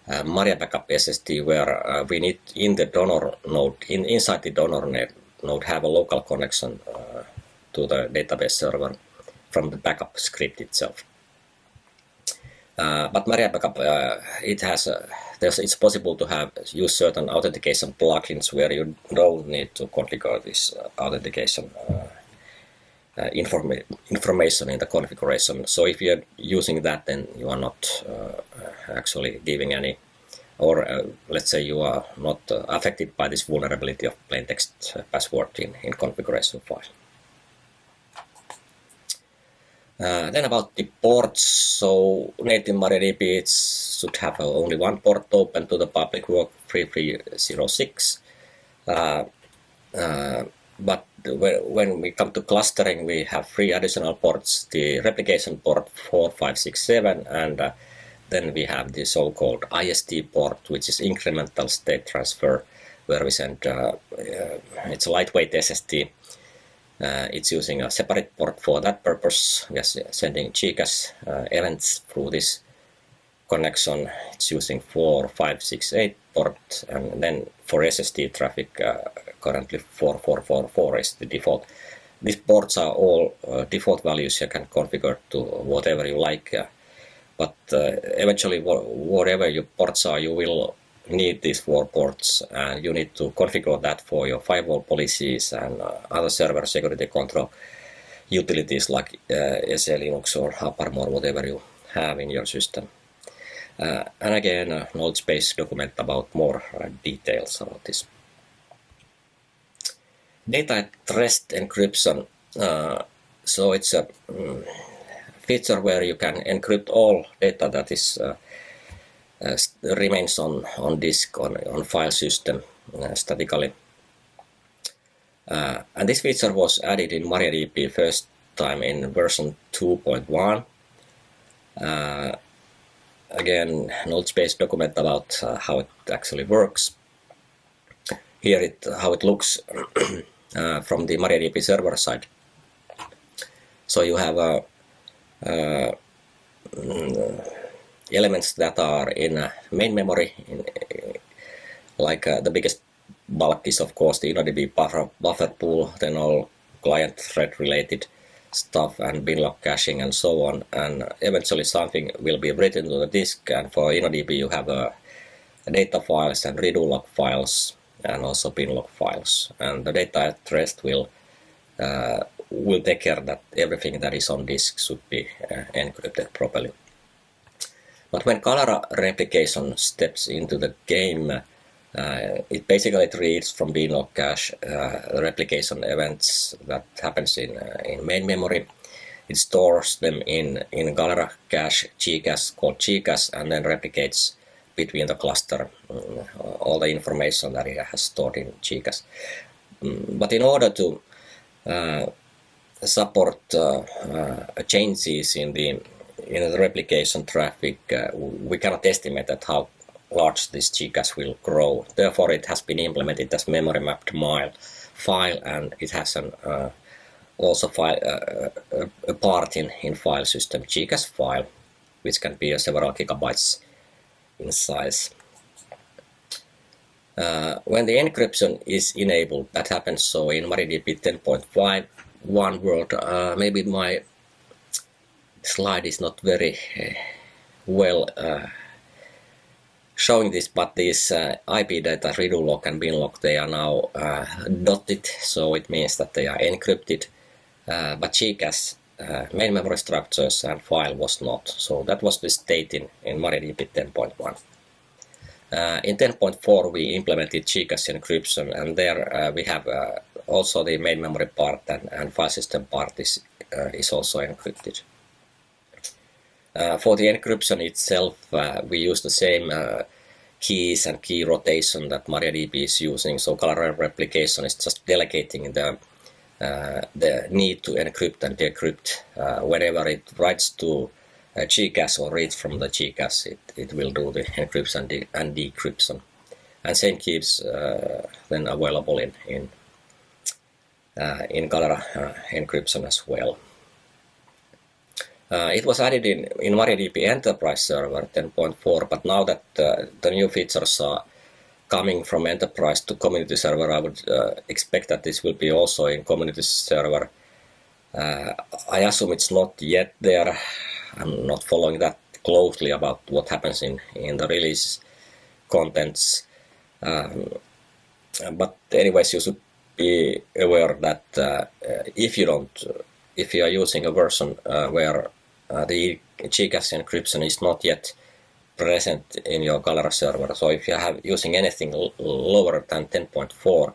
uh, MariaBackup SST where uh, we need in the donor node, in, inside the donor node have a local connection uh, to the database server from the backup script itself. Uh, but MariaBackup, uh, it has a it's possible to have use certain authentication plugins where you don't need to configure this uh, authentication uh, uh, informa information in the configuration. So if you're using that, then you are not uh, actually giving any, or uh, let's say you are not uh, affected by this vulnerability of plain text password in, in configuration file. Uh, then about the ports, so native MariaDB should have only one port open to the public work 3306. Uh, uh, but when we come to clustering, we have three additional ports, the replication port 4567 and uh, then we have the so-called IST port, which is incremental state transfer, where we send, uh, uh, it's a lightweight SST uh, it's using a separate port for that purpose. Are sending GCache uh, events through this connection. It's using 4568 port and then for SST traffic uh, currently 4444 is the default. These ports are all uh, default values you can configure to whatever you like but uh, eventually whatever your ports are you will need these four ports and you need to configure that for your firewall policies and uh, other server security control utilities like uh, SELinux or or whatever you have in your system. Uh, and again, a knowledge base document about more uh, details about this. Data at rest encryption. Uh, so it's a um, feature where you can encrypt all data that is uh, uh, remains on, on disk on, on file system uh, statically. Uh, and this feature was added in MariaDB first time in version 2.1. Uh, again, knowledge base document about uh, how it actually works. Here it how it looks uh, from the MariaDB server side. So you have a mm, elements that are in uh, main memory, in, uh, like uh, the biggest bulk is of course the InnoDB buffer, buffer pool, then all client thread related stuff and binlog caching and so on and eventually something will be written to the disk and for InnoDB you have uh, data files and redo log files and also binlog files and the data at rest will uh, will take care that everything that is on disk should be uh, encrypted properly. But when Galera replication steps into the game, uh, it basically reads from binlog cache uh, replication events that happens in, uh, in main memory. It stores them in, in Galera cache GCache called GCache and then replicates between the cluster um, all the information that it has stored in GCache. Um, but in order to uh, support changes in the in the replication traffic, we cannot estimate that how large this GCache will grow. Therefore, it has been implemented as memory mapped mile file, and it has an uh, also file, uh, a part in, in file system GCache file, which can be several gigabytes in size. Uh, when the encryption is enabled, that happens so in MariaDB 10.5 one world. Uh, maybe my slide is not very uh, well uh, showing this, but these uh, IP data redo and binlog, they are now dotted, so it means that they are encrypted. But GCache uh, main memory structures and file was not. So that was the state in, in MariaDB 10.1. Uh, in 10.4 we implemented GCache encryption and there uh, we have also the main memory part and, and file system part is, is also encrypted. Uh, for the encryption itself, uh, we use the same uh, keys and key rotation that MariaDB is using. So Galera replication is just delegating the uh, the need to encrypt and decrypt. Uh, whenever it writes to uh, GCache or reads from the GCache, it, it will do the encryption and, de and decryption. And same keys then available in in in Galera encryption as well. Uh, it was added in, in MariaDB Enterprise Server 10.4, but now that uh, the new features are coming from Enterprise to Community Server, I would uh, expect that this will be also in Community Server. Uh, I assume it's not yet there. I'm not following that closely about what happens in, in the release contents. Um, but anyways, you should be aware that uh, if you don't, if you are using a version uh, where uh, the GCache encryption is not yet present in your Galera server. So if you have using anything lower than 10.4,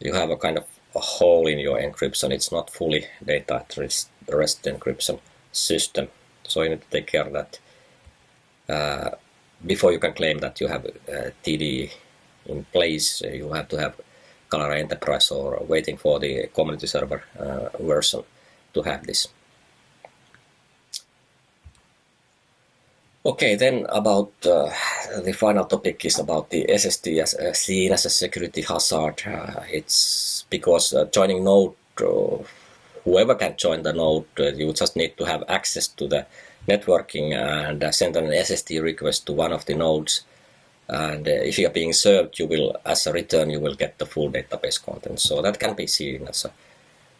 you have a kind of a hole in your encryption. It's not fully data at rest, rest encryption system. So you need to take care of that uh, before you can claim that you have uh, TD in place. You have to have Galera Enterprise or waiting for the community server uh, version to have this. Okay, then about uh, the final topic is about the SST as uh, seen as a security hazard. Uh, it's because uh, joining node, uh, whoever can join the node, uh, you just need to have access to the networking and send an SST request to one of the nodes. And if you are being served, you will, as a return, you will get the full database content. So that can be seen as a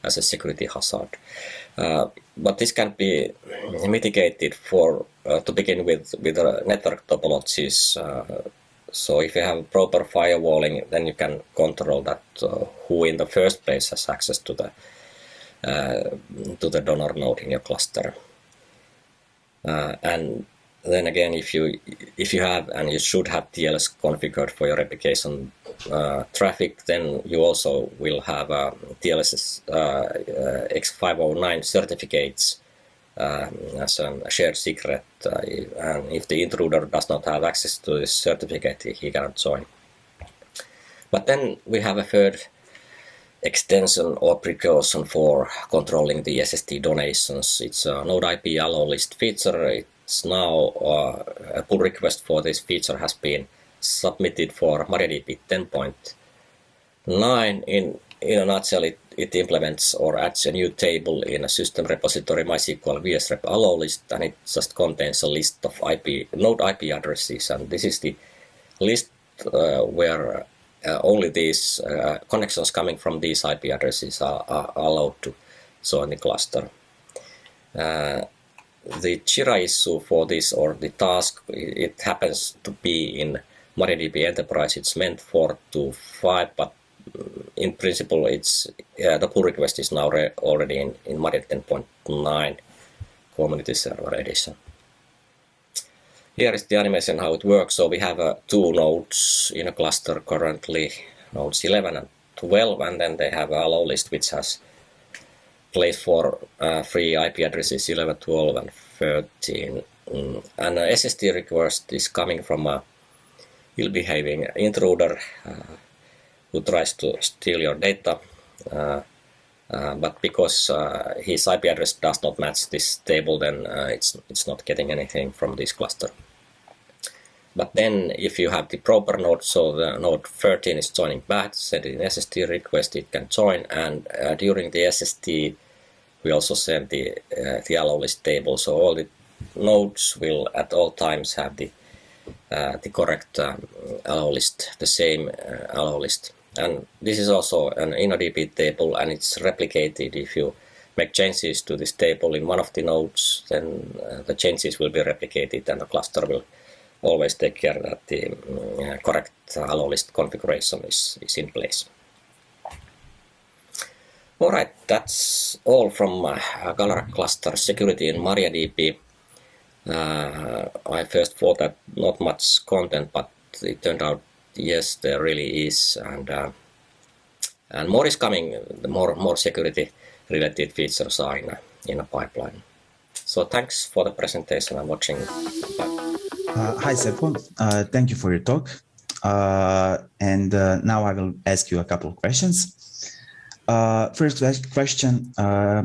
as a security hazard. Uh, but this can be mitigated for uh, to begin with with uh, network topologies. so if you have proper firewalling, then you can control that who in the first place has access to the to the donor node in your cluster. and then again, if you if you have and you should have TLS configured for your replication uh, traffic, then you also will have uh, TLS uh, uh X509 certificates um, as a shared secret. Uh, and if the intruder does not have access to this certificate, he cannot join. But then we have a third extension or precaution for controlling the SST donations. It's a node IP allow list feature. It now uh, a pull request for this feature has been submitted for MariaDB 10.9. In, in a nutshell, it, it implements or adds a new table in a system repository MySQL wsrep allow list, and it just contains a list of IP node IP addresses, and this is the list uh, where uh, only these uh, connections coming from these IP addresses are, are allowed to join the cluster. The Jira issue for this or the task, it happens to be in MariaDB Enterprise. It's meant for to 5, but in principle, it's the pull request is now already in, in Maria 10.9 Community Server Edition. Here is the animation how it works. So we have uh, two nodes in a cluster currently, nodes 11 and 12, and then they have a allow list which has place for uh, free IP addresses 11, 12, and 13. Mm. And uh, SST request is coming from a ill-behaving intruder uh, who tries to steal your data. Uh, Uh, but because uh, his IP address does not match this table, then uh, it's it's not getting anything from this cluster. But then if you have the proper node, so the node 13 is joining back, sending an SST request, it can join. And uh, during the SST, we also send the, uh, the allow list table. So all the nodes will at all times have the, uh, the correct um, allow list, the same uh, allow list. And this is also an InnoDB table and it's replicated if you make changes to this table in one of the nodes, then uh, the changes will be replicated and the cluster will always take care that the uh, correct allow list configuration is, is in place. All right, that's all from uh, Galera cluster security in MariaDB. Uh, I first thought that not much content, but it turned out yes, there really is, and uh, and more is coming. The more more security related features are in a, in a pipeline. So thanks for the presentation and watching. Uh, hi, Seppo. Uh, thank you for your talk. Uh, and uh, now I will ask you a couple of questions. Uh, first question, uh,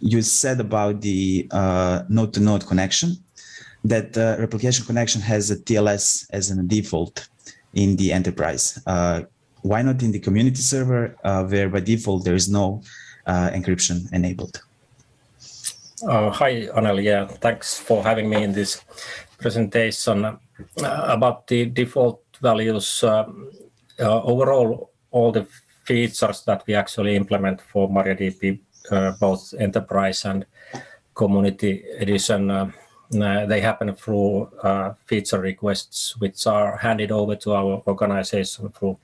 you said about the node-to-node -node connection, that replication connection has a TLS as a default in the enterprise. why not in the community server, where by default there is no encryption enabled? hi, Anel. Yeah, thanks for having me in this presentation uh, about the default values. Uh, uh, overall, all the features that we actually implement for MariaDB, both enterprise and community edition, they happen through feature requests, which are handed over to our organization through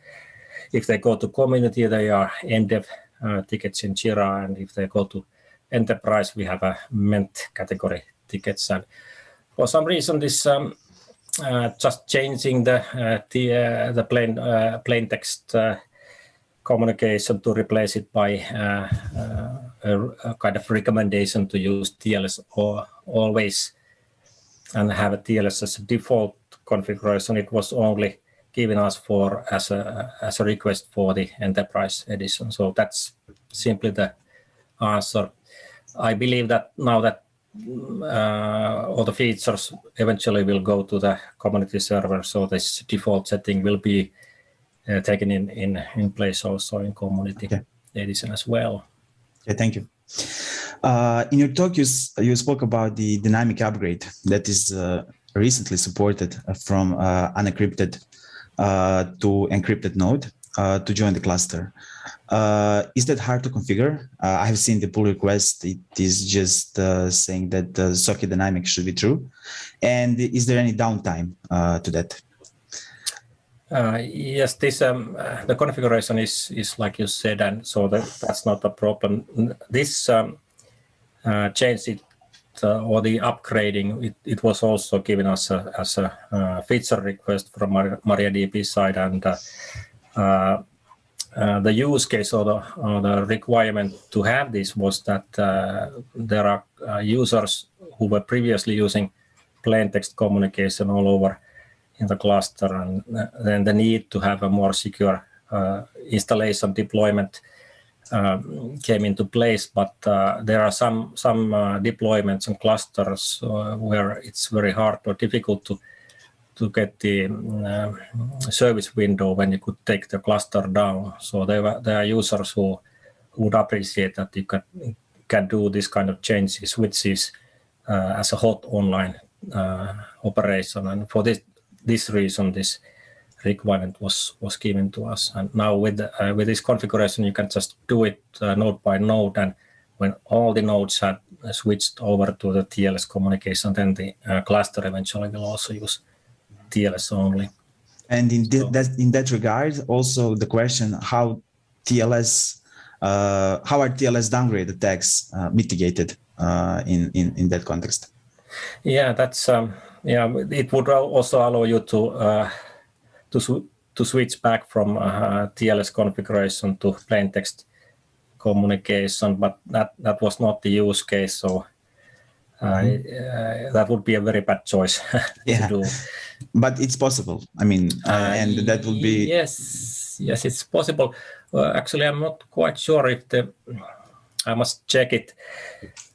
if they go to community, they are MDEV uh, tickets in Jira, and if they go to enterprise, we have a MENT category tickets. And for some reason this um, uh, just changing the uh, the, uh, the plain uh, plain text uh, communication to replace it by uh, a, a, kind of recommendation to use TLS or always and have a TLS as a default configuration. It was only given us for as a as a request for the enterprise edition. So that's simply the answer. I believe that now that uh, all the features eventually will go to the community server. So this default setting will be uh, taken in, in, in place also in community okay. edition as well. Okay, thank you. Uh, in your talk, you, you spoke about the dynamic upgrade that is uh, recently supported from uh, unencrypted uh, to encrypted node to join the cluster. Uh, is that hard to configure? Uh, I have seen the pull request. It is just uh, saying that the socket dynamic should be true. And is there any downtime uh, to that? Uh, yes, this um, uh, the configuration is is like you said, and so that, that's not a problem. This um, change it or the upgrading, it, it was also given us a, as a feature request from MariaDB side, and uh, the use case or the, or the, requirement to have this was that uh, there are uh, users who were previously using plain text communication all over in the cluster and uh, then the need to have a more secure uh, installation deployment um, came into place but there are some some deployments and clusters where it's very hard or difficult to to get the uh, service window when you could take the cluster down. So there, were, there are users who would appreciate that you can, can do this kind of changes, which is uh, as a hot online uh, operation. And for this, this reason, this requirement was, was given to us. And now with, uh, with this configuration, you can just do it uh, node by node. And when all the nodes have switched over to the TLS communication, then the uh, cluster eventually will also use TLS only. And in, so. that, in that regard, also the question how TLS, uh, how are TLS downgrade attacks uh, mitigated uh, in, in, in that context? Yeah, that's um, yeah. It would also allow you to uh, to sw to switch back from uh, TLS configuration to plain text communication, but that that was not the use case. So uh, that would be a very bad choice yeah. to do. But it's possible. I mean, uh, and that would be yes, yes, it's possible. Uh, actually, I'm not quite sure if the I must check it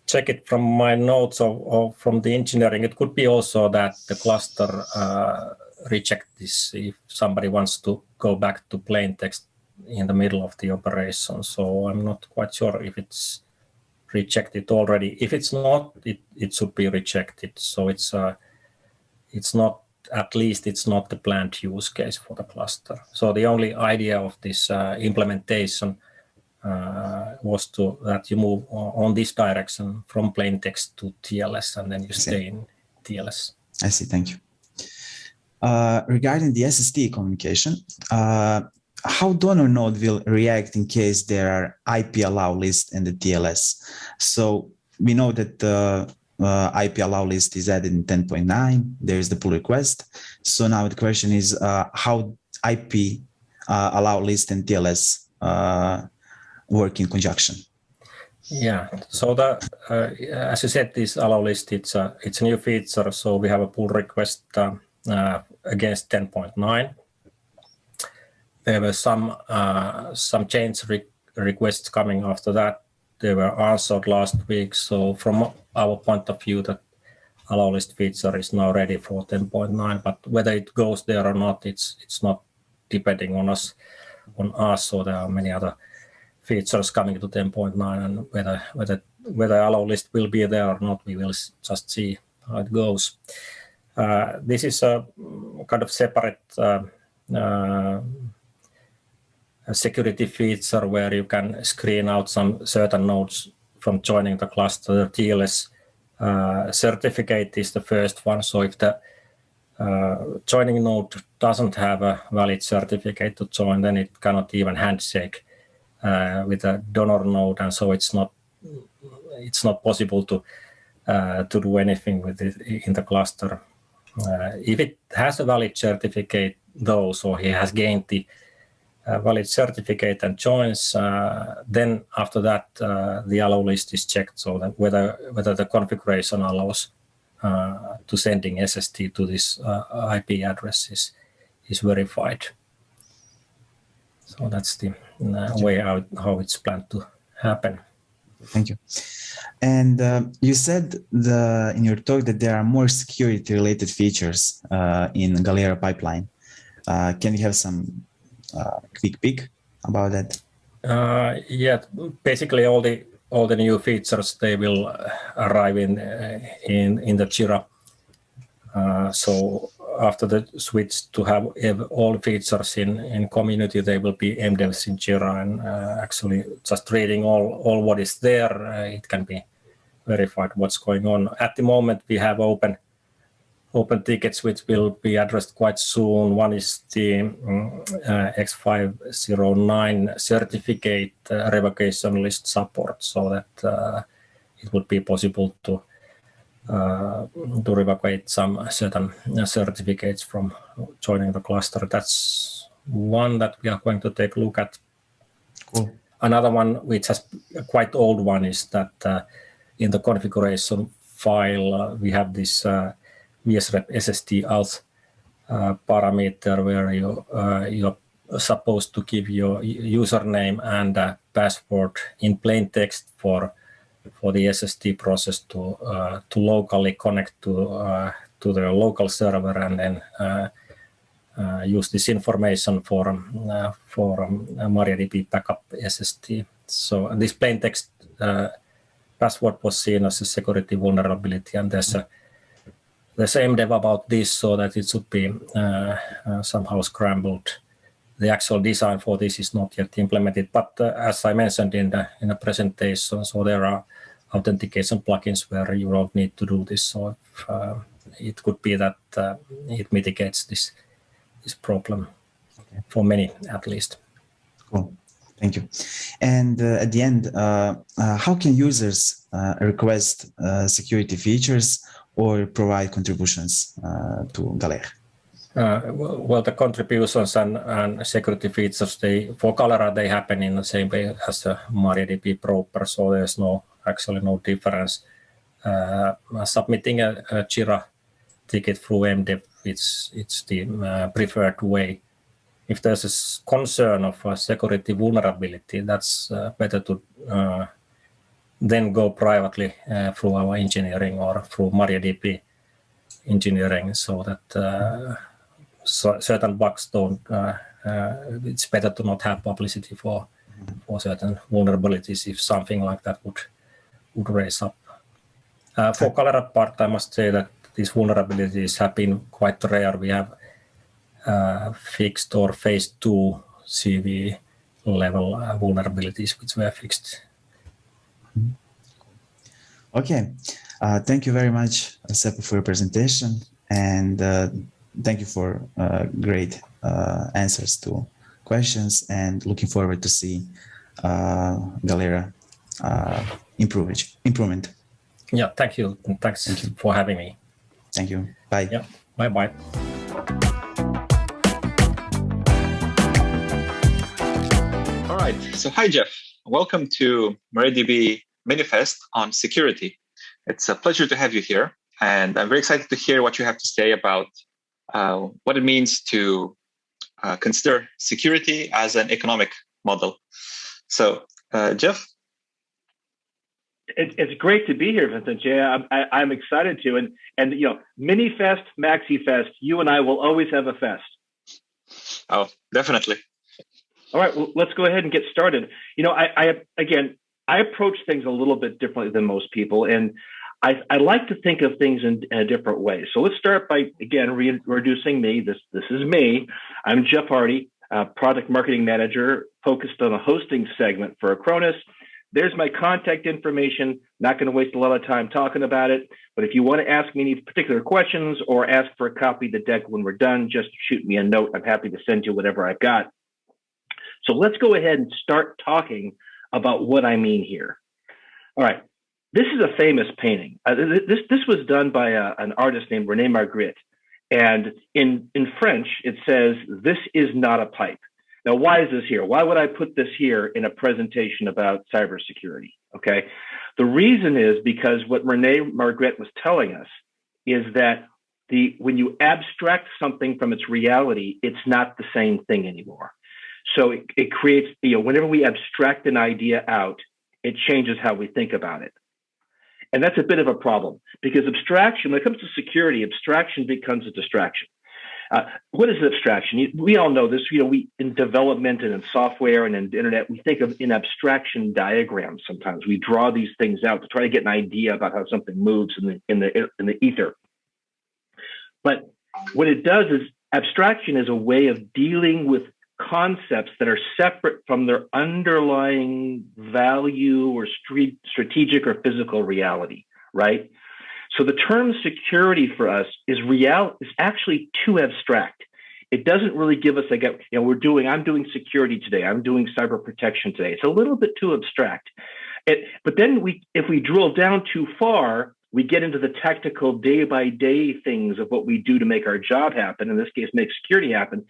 check it from my notes or, or from the engineering. It could be also that the cluster uh, reject this if somebody wants to go back to plain text in the middle of the operation. So I'm not quite sure if it's rejected already. If it's not, it, it should be rejected. So it's uh, it's not at least it's not the planned use case for the cluster. So the only idea of this uh, implementation was to that you move on this direction from plain text to TLS and then you stay in TLS. I see. Thank you. Uh, regarding the SST communication, uh, how donor node will react in case there are IP allow list in the TLS? So we know that the uh, IP allow list is added in 10.9. There is the pull request. So now the question is uh, how IP uh, allow list and TLS uh, work in conjunction. Yeah, so the uh, as you said, this allow list it's a it's a new feature. So we have a pull request uh, uh, against 10.9. There were some uh, some change re requests coming after that. They were answered last week. So from our point of view, that allow list feature is now ready for 10.9. But whether it goes there or not, it's it's not depending on us on us. So there are many other features coming to 10.9 and whether whether whether allow list will be there or not, we will just see how it goes. Uh, this is a kind of separate uh, uh, security feature where you can screen out some certain nodes from joining the cluster. The TLS uh, certificate is the first one. So if the uh, joining node doesn't have a valid certificate to join, then it cannot even handshake uh, with a donor node, and so it's not it's not possible to uh, to do anything with it in the cluster. Uh, if it has a valid certificate, though, so he has gained the uh, valid certificate and joins, uh, then after that the allow list is checked, so that whether whether the configuration allows to sending SST to this IP address is, is verified. So that's the way out how it's planned to happen. Thank you. And uh, you said the in your talk that there are more security related features uh, in Galera pipeline. Uh, can you have some uh, quick peek about that? Uh, yeah, basically all the all the new features they will arrive in in in the Jira. so after the switch to have all features in, in community, they will be MDEVs in Jira and uh, actually just reading all, all what is there, uh, it can be verified what's going on. At the moment, we have open open tickets which will be addressed quite soon. One is the um, uh, X509 certificate uh, revocation list support so that uh, it would be possible to to revoke some certain certificates from joining the cluster. That's one that we are going to take a look at. Cool. Another one, which is quite old one, is that uh, in the configuration file, uh, we have this uh, wsrep SST auth uh, parameter where you, uh, you're supposed to give your username and password in plain text for for the SST process to uh, to locally connect to uh, to the local server and then uh, use this information for for um, MariaDB backup SST. So this plain text password was seen as a security vulnerability, and there's a there's MDEV about this so that it should be uh, uh, somehow scrambled. The actual design for this is not yet implemented, but uh, as I mentioned in the in the presentation, so there are authentication plugins where you don't need to do this. So if, uh, it could be that uh, it mitigates this this problem okay. for many at least. Cool. Thank you. And uh, at the end, uh, uh, how can users uh, request security features or provide contributions to Galera? Well, the contributions and, and security features, they for Galera, they happen in the same way as the MariaDB proper, so there's no actually no difference. Uh, submitting a, a, Jira ticket through MDEV, it's, it's the uh, preferred way. If there's a concern of a security vulnerability, that's uh, better to uh, then go privately uh, through our engineering or through MariaDB engineering so that uh, so certain bugs don't, it's better to not have publicity for, for certain vulnerabilities if something like that would, would raise up. Uh, for Galera part, I must say that these vulnerabilities have been quite rare. We have uh, fixed or phase two CV level uh, vulnerabilities which were fixed. Okay, uh, thank you very much, Seppo, for your presentation, and uh, thank you for uh, great uh, answers to questions. And looking forward to see Galera improve, improvement. Yeah, thank you. Thanks thank you. for having me. Thank you. Bye. Yeah. Bye bye. All right. So, hi, Jeff. Welcome to MariaDB Minifest on security. It's a pleasure to have you here. And I'm very excited to hear what you have to say about uh, what it means to uh, consider security as an economic model. So, uh, Jeff, it, it's great to be here, Vincent. Yeah, I'm, I, am excited to. And and you know, mini fest, maxi fest. You and I will always have a fest. Oh, definitely. All right, well, let's go ahead and get started. You know, I, I again, I approach things a little bit differently than most people, and I, I like to think of things in, in, a different way. So let's start by again reintroducing me. This this is me. I'm Jeff Hardy, uh, product marketing manager, focused on a hosting segment for Acronis there's my contact information. Not going to waste a lot of time talking about it. But if you want to ask me any particular questions or ask for a copy of the deck when we're done, just shoot me a note. I'm happy to send you whatever I've got. So let's go ahead and start talking about what I mean here. All right. This is a famous painting. Uh, this, this was done by a, an artist named Rene Magritte. And in, in French, it says, This is not a pipe. Now, why is this here? Why would I put this here in a presentation about cybersecurity? Okay. The reason is because what Rene Magritte was telling us is that the when you abstract something from its reality, it's not the same thing anymore. So it, it creates, you know, whenever we abstract an idea out, it changes how we think about it. And that's a bit of a problem because abstraction, when it comes to security, abstraction becomes a distraction. Uh, what is abstraction? We all know this. You know, we in development and in software and in the internet, we think of in abstraction diagrams. Sometimes we draw these things out to try to get an idea about how something moves in the in the in the ether. But what it does is abstraction is a way of dealing with concepts that are separate from their underlying value or strategic or physical reality, right? So the term security for us is real is actually too abstract. It doesn't really give us like you know we're doing I'm doing security today. I'm doing cyber protection today. It's a little bit too abstract. It, but then we if we drill down too far, we get into the tactical day by day things of what we do to make our job happen. In this case, make security happen.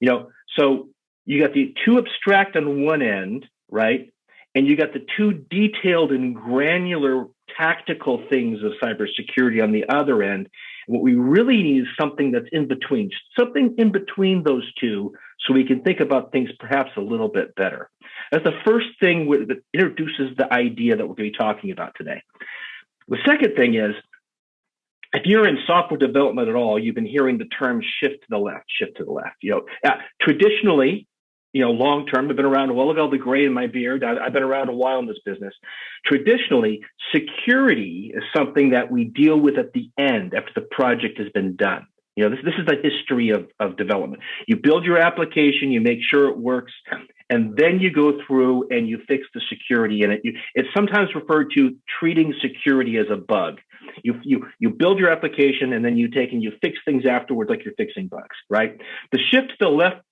You know, so you got the too abstract on one end, right? And you got the too detailed and granular tactical things of cybersecurity on the other end. What we really need is something that's in between, something in between those two, so we can think about things perhaps a little bit better. That's the first thing that introduces the idea that we're going to be talking about today. The second thing is, if you're in software development at all, you've been hearing the term shift to the left, shift to the left. You know, uh, traditionally, you know, long term. I've been around a while. All the gray in my beard. I've been around a while in this business. Traditionally, security is something that we deal with at the end after the project has been done. You know, this, this is the history of, of development. You build your application, you make sure it works, and then you go through and you fix the security in it. You, it's sometimes referred to treating security as a bug. You, you, you build your application and then you take and you fix things afterwards like you're fixing bugs, right? The shift to the left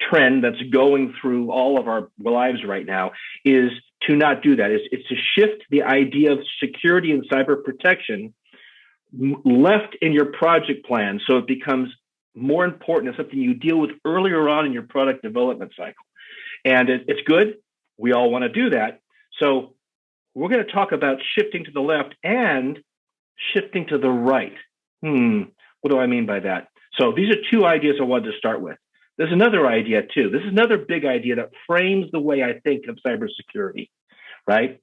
trend that's going through all of our lives right now is to not do that. It's, it's to shift the idea of security and cyber protection left in your project plan so it becomes more important as something you deal with earlier on in your product development cycle. And it, it's good. We all want to do that. So we're going to talk about shifting to the left and shifting to the right. Hmm, what do I mean by that? So these are two ideas I wanted to start with. There's another idea too. This is another big idea that frames the way I think of cybersecurity, right?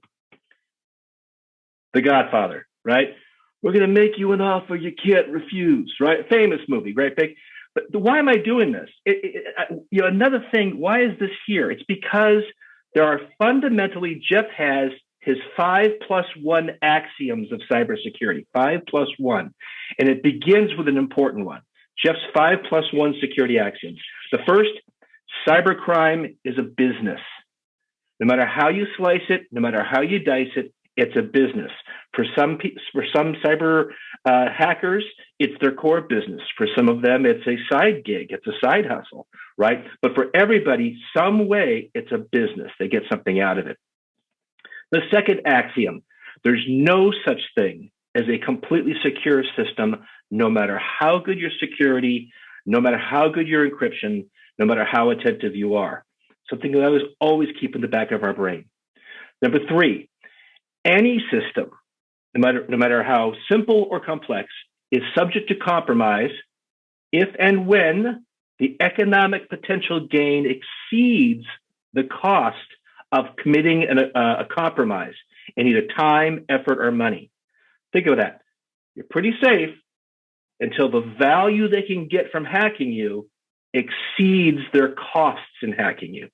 The Godfather, right? We're going to make you an offer you can't refuse, right? Famous movie, right? Big. But why am I doing this? It, it, you know, another thing. Why is this here? It's because there are fundamentally Jeff has his five plus one axioms of cybersecurity. Five plus one, and it begins with an important one. Jeff's five plus one security axioms. The first, cybercrime is a business. No matter how you slice it, no matter how you dice it, it's a business. For some for some cyber uh, hackers, it's their core business. For some of them, it's a side gig, it's a side hustle, right? But for everybody, some way, it's a business. They get something out of it. The second axiom: there's no such thing as a completely secure system, no matter how good your security, no matter how good your encryption, no matter how attentive you are. Something that I always keep in the back of our brain. Number three, any system, no matter, no matter how simple or complex, is subject to compromise if and when the economic potential gain exceeds the cost of committing an, uh, a compromise in either time, effort, or money. Think of that. You're pretty safe until the value they can get from hacking you exceeds their costs in hacking you.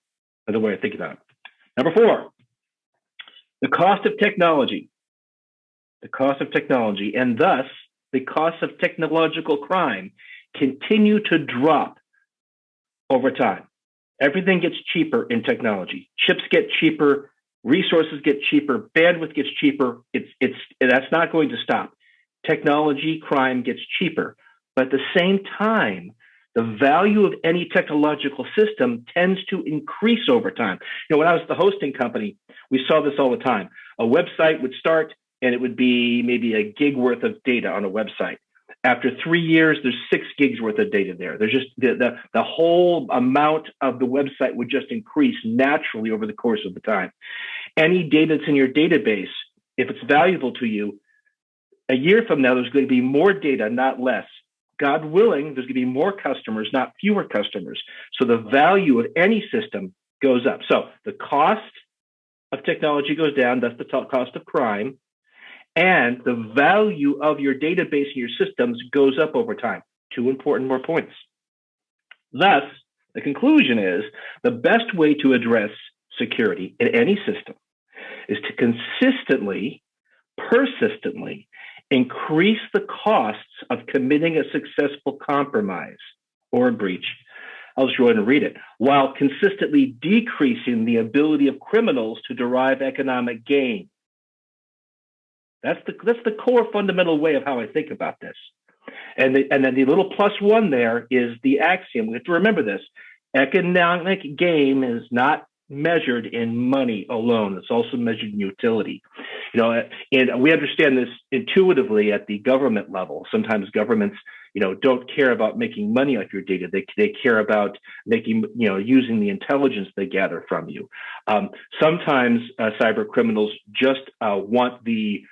Another way of thinking about it. Number four, the cost of technology, the cost of technology, and thus the cost of technological crime continue to drop over time. Everything gets cheaper in technology. Chips get cheaper, resources get cheaper, bandwidth gets cheaper. It's it's that's not going to stop. Technology crime gets cheaper, but at the same time, the value of any technological system tends to increase over time. You know, when I was the hosting company, we saw this all the time. A website would start and it would be maybe a gig worth of data on a website. After three years, there's six gigs worth of data there. There's just the, the, the whole amount of the website would just increase naturally over the course of the time. Any data that's in your database, if it's valuable to you, a year from now, there's going to be more data, not less. God willing, there's going to be more customers, not fewer customers. So the value of any system goes up. So the cost of technology goes down. That's the cost of crime. And the value of your database and your systems goes up over time. Two important more points. Thus, the conclusion is the best way to address security in any system is to consistently, persistently increase the costs of committing a successful compromise or a breach. I'll just go ahead and read it. While consistently decreasing the ability of criminals to derive economic gain. That's the that's the core fundamental way of how I think about this. And the, and then the little plus one there is the axiom. We have to remember this. Economic gain is not measured in money alone. It's also measured in utility. You know, and we understand this intuitively at the government level. Sometimes governments, you know, don't care about making money off your data. They they care about making, you know, using the intelligence they gather from you. Um, sometimes uh, cyber criminals just uh, want the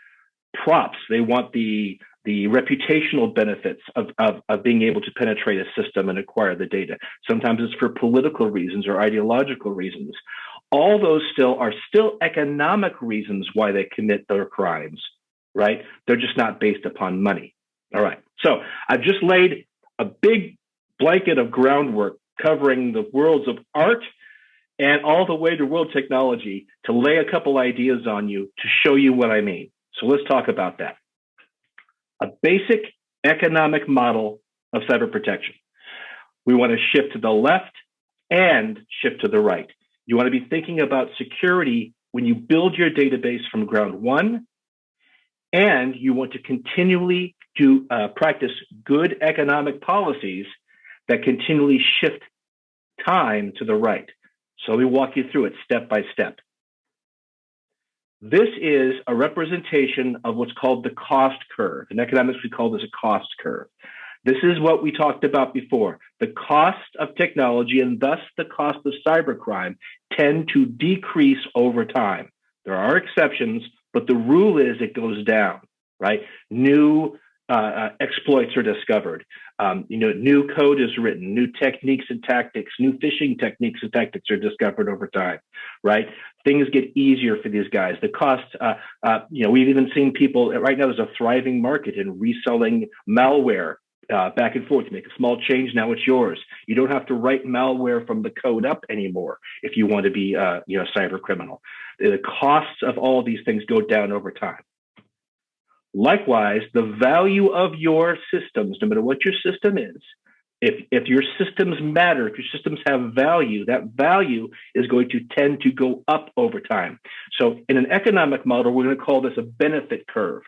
props. They want the the reputational benefits of, of, of, being able to penetrate a system and acquire the data. Sometimes it's for political reasons or ideological reasons. All those still are still economic reasons why they commit their crimes, right? They're just not based upon money. All right. So I've just laid a big blanket of groundwork covering the worlds of art and all the way to world technology to lay a couple ideas on you to show you what I mean. So let's talk about that a basic economic model of cyber protection. We want to shift to the left and shift to the right. You want to be thinking about security when you build your database from ground one, and you want to continually do uh, practice good economic policies that continually shift time to the right. So we walk you through it step by step. This is a representation of what's called the cost curve. In economics, we call this a cost curve. This is what we talked about before. The cost of technology and thus the cost of cybercrime tend to decrease over time. There are exceptions, but the rule is it goes down, right? New uh, uh, exploits are discovered. Um, you know, new code is written, new techniques and tactics, new phishing techniques and tactics are discovered over time, right? Things get easier for these guys. The cost, uh, uh, you know, we've even seen people right now. There's a thriving market in reselling malware uh, back and forth. You make a small change, now it's yours. You don't have to write malware from the code up anymore if you want to be, uh, you know, a cyber criminal. The costs of all of these things go down over time. Likewise, the value of your systems, no matter what your system is, if, if your systems matter, if your systems have value, that value is going to tend to go up over time. So in an economic model, we're going to call this a benefit curve.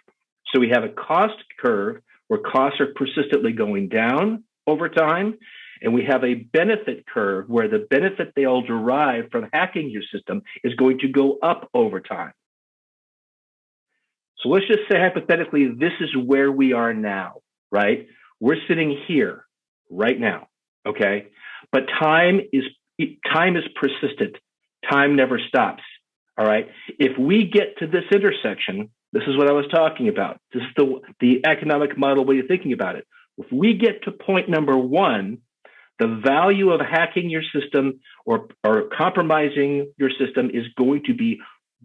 So we have a cost curve where costs are persistently going down over time. And we have a benefit curve where the benefit they all derive from hacking your system is going to go up over time. So let's just say hypothetically, this is where we are now, right? We're sitting here right now, okay? But time is time is persistent. Time never stops. All right. If we get to this intersection, this is what I was talking about. This is the the economic model way of thinking about it. If we get to point number one, the value of hacking your system or, or compromising your system is going to be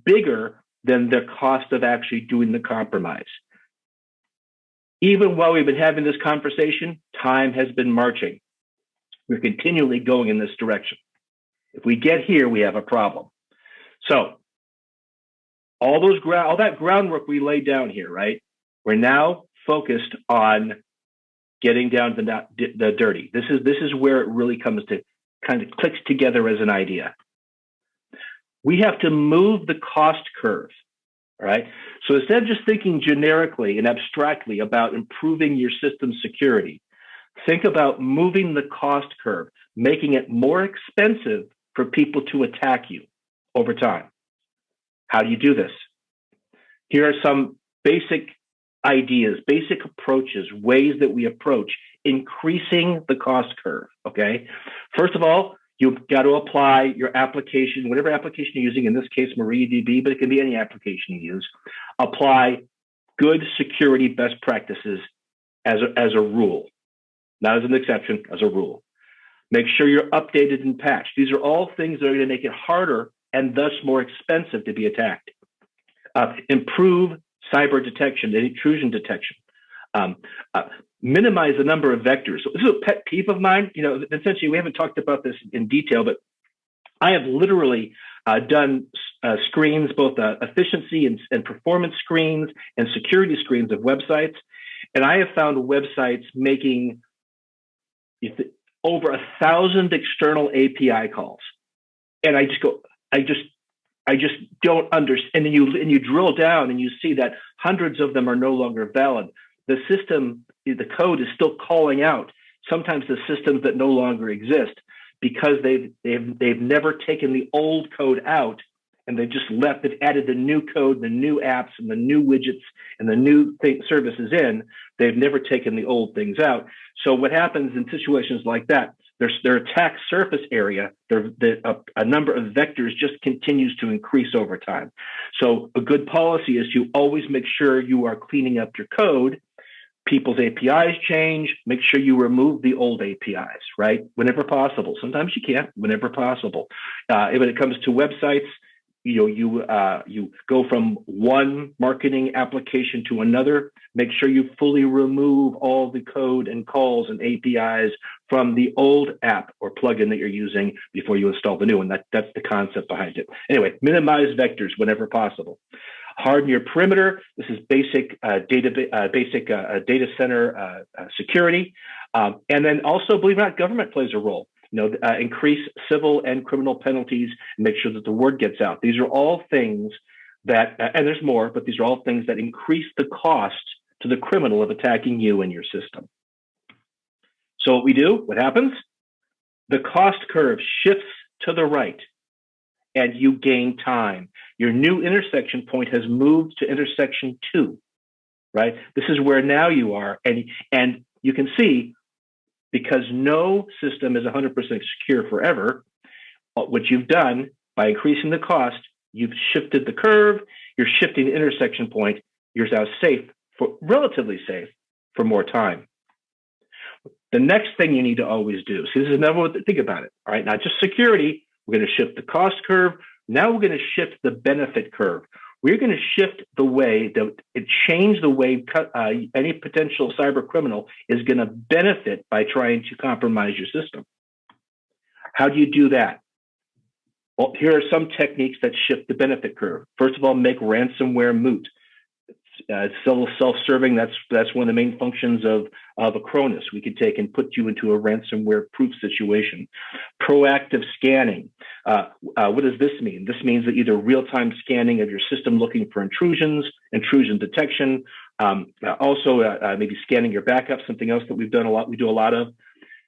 bigger than the cost of actually doing the compromise. Even while we've been having this conversation, time has been marching. We're continually going in this direction. If we get here, we have a problem. So, all those all that groundwork we laid down here, right? We're now focused on getting down to the, the dirty. This is this is where it really comes to kind of clicks together as an idea we have to move the cost curve. Right. So instead of just thinking generically and abstractly about improving your system security, think about moving the cost curve, making it more expensive for people to attack you over time. How do you do this? Here are some basic ideas, basic approaches, ways that we approach increasing the cost curve. Okay. First of all, You've got to apply your application, whatever application you're using, in this case, MariaDB, but it can be any application you use. Apply good security best practices as a, as a rule, not as an exception, as a rule. Make sure you're updated and patched. These are all things that are going to make it harder and thus more expensive to be attacked. Uh, improve cyber detection, intrusion detection. Um, uh, minimize the number of vectors. So this is a pet peeve of mine. You know, essentially, we haven't talked about this in detail, but I have literally uh, done uh, screens, both uh, efficiency and, and, performance screens and security screens of websites. And I have found websites making over a thousand external API calls. And I just go, I just, I just don't understand. And then you and you drill down and you see that hundreds of them are no longer valid the system, the code is still calling out sometimes the systems that no longer exist because they've they've they've never taken the old code out and they just left it added the new code the new apps and the new widgets and the new th- services in. They've never taken the old things out. So what happens in situations like that their, their attack surface area the, a, a number of vectors just continues to increase over time. So a good policy is to always make sure you are cleaning up your code people's APIs change, make sure you remove the old APIs, right? Whenever possible. Sometimes you can't, whenever possible. Uh, when it comes to websites, you know, you uh, you go from one marketing application to another. Make sure you fully remove all the code and calls and APIs from the old app or plugin that you're using before you install the new one. That that's the concept behind it. Anyway, minimize vectors whenever possible harden your perimeter. This is basic uh, data, uh, basic uh, uh data center uh, uh, security, um, and then also, believe it or not, government plays a role. You know, increase civil and criminal penalties, and make sure that the word gets out. These are all things that, and there's more, but these are all things that increase the cost to the criminal of attacking you and your system. So what we do, what happens? The cost curve shifts to the right and you gain time. Your new intersection point has moved to intersection two, right? This is where now you are. And, and you can see because no system is 100% secure forever, uh, what you've done by increasing the cost, you've shifted the curve, you're shifting the intersection point, you're now safe for relatively safe for more time. The next thing you need to always do, see, this is another think about it. All right, not just security, we're going to shift the cost curve. Now we're going to shift the benefit curve. We're going to shift the way that it change the way uh, any potential cyber criminal is going to benefit by trying to compromise your system. How do you do that? Well, here are some techniques that shift the benefit curve. First of all, make ransomware moot. Uh, still self-serving. That's that's one of the main functions of of Acronis. We could take and put you into a ransomware-proof situation. Proactive scanning. Uh, uh, what does this mean? This means that either real-time scanning of your system looking for intrusions, intrusion detection. Um, uh, also, uh, uh, maybe scanning your backup. Something else that we've done a lot. We do a lot of.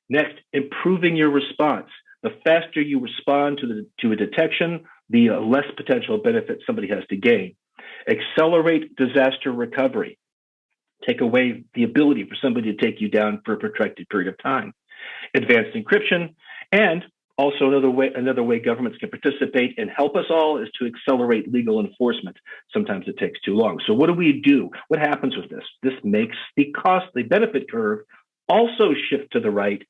Next, improving your response. The faster you respond to the to a detection, the less potential benefit somebody has to gain accelerate disaster recovery, take away the ability for somebody to take you down for a protracted period of time, advanced encryption, and also another way another way governments can participate and help us all is to accelerate legal enforcement. Sometimes it takes too long. So what do we do? What happens with this? This makes the cost, the benefit curve also shift to the right.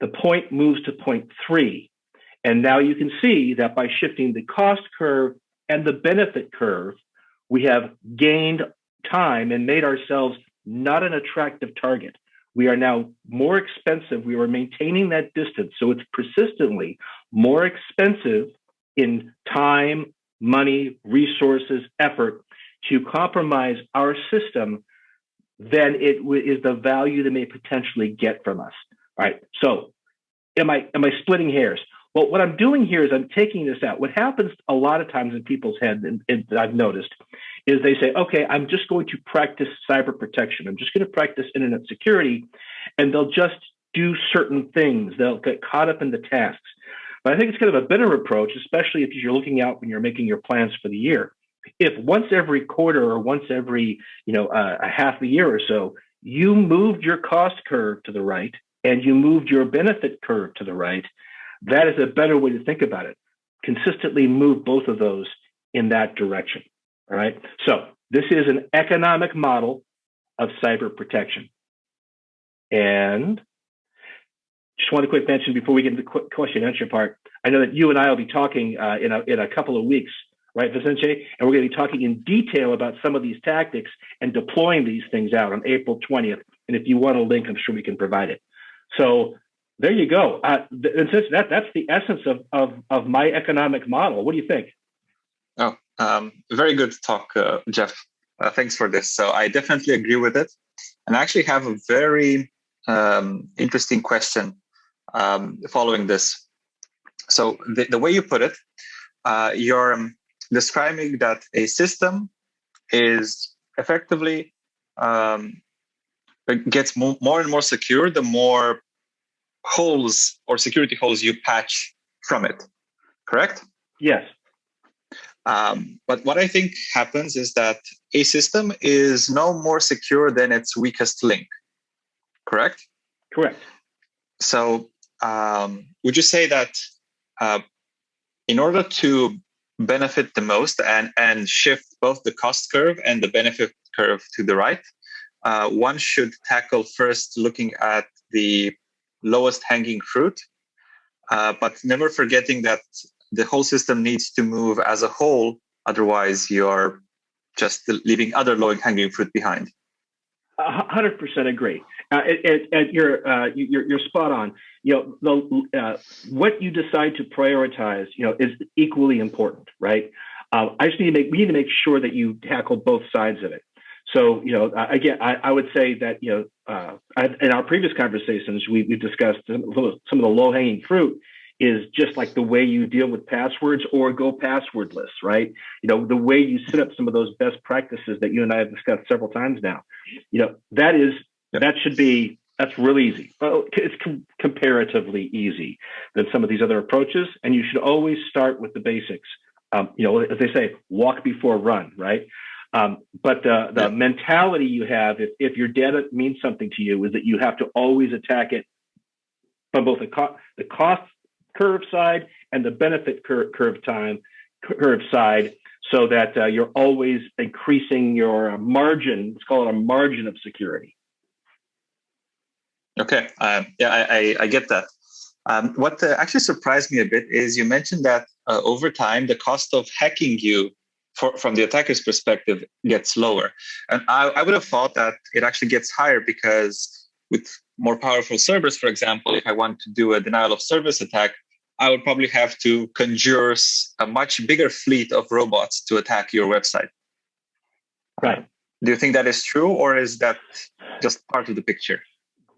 The point moves to point three. And now you can see that by shifting the cost curve and the benefit curve, we have gained time and made ourselves not an attractive target. We are now more expensive. We are maintaining that distance. So it's persistently more expensive in time, money, resources, effort to compromise our system than it is the value they may potentially get from us. All right. So am I am I splitting hairs? Well, what I'm doing here is I'm taking this out. What happens a lot of times in people's head, and, and I've noticed, is they say, okay, I'm just going to practice cyber protection. I'm just going to practice internet security. And they'll just do certain things. They'll get caught up in the tasks. But I think it's kind of a better approach, especially if you're looking out when you're making your plans for the year. If once every quarter or once every, you know, uh, a half a year or so, you moved your cost curve to the right and you moved your benefit curve to the right, that is a better way to think about it. Consistently move both of those in that direction. All right. So this is an economic model of cyber protection. And just want to quick mention before we get into the question and answer part. I know that you and I will be talking uh, in, a, in a couple of weeks, right, Vicente? And we're going to be talking in detail about some of these tactics and deploying these things out on April 20th. And if you want a link, I'm sure we can provide it. So there you go. Uh, and since that that's the essence of, of of my economic model. What do you think? Oh, um, very good talk, uh, Jeff. Uh, thanks for this. So I definitely agree with it, and I actually have a very um, interesting question um, following this. So the, the way you put it, uh, you're um, describing that a system is effectively um, gets more, more and more secure the more holes or security holes you patch from it, correct? Yes. Um, but what I think happens is that a system is no more secure than its weakest link, correct? Correct. So, um, would you say that uh, in order to benefit the most and, and shift both the cost curve and the benefit curve to the right, uh, one should tackle first looking at the lowest hanging fruit, uh, but never forgetting that the whole system needs to move as a whole. Otherwise, you're just leaving other low hanging fruit behind. hundred percent agree. Uh, you're, uh, you're you're spot on. You know, the, uh, what you decide to prioritize, you know, is equally important, right? Uh, I just need to make we need to make sure that you tackle both sides of it. So, you know, again, I, I would say that, you know, uh, I, in our previous conversations, we, we discussed some of the low hanging fruit is just like the way you deal with passwords or go passwordless, right? You know, the way you set up some of those best practices that you and I have discussed several times now. You know, that is, that should be, that's really easy. Well, it's com- comparatively easy than some of these other approaches. And you should always start with the basics. Um, you know, as they say, walk before run, right? Um, but the, the yeah. mentality you have, if, if your data means something to you, is that you have to always attack it from both the, co- the cost curve side and the benefit cur- curve time curve side so that uh, you're always increasing your margin. Let's call it a margin of security. Okay, um, yeah, I, I, I, get that. Um, what uh, actually surprised me a bit is you mentioned that uh, over time the cost of hacking you for, from the attacker's perspective gets lower, and I, I would have thought that it actually gets higher because with more powerful servers, for example, if I want to do a denial of service attack, I would probably have to conjure a much bigger fleet of robots to attack your website. Right. Do you think that is true, or is that just part of the picture?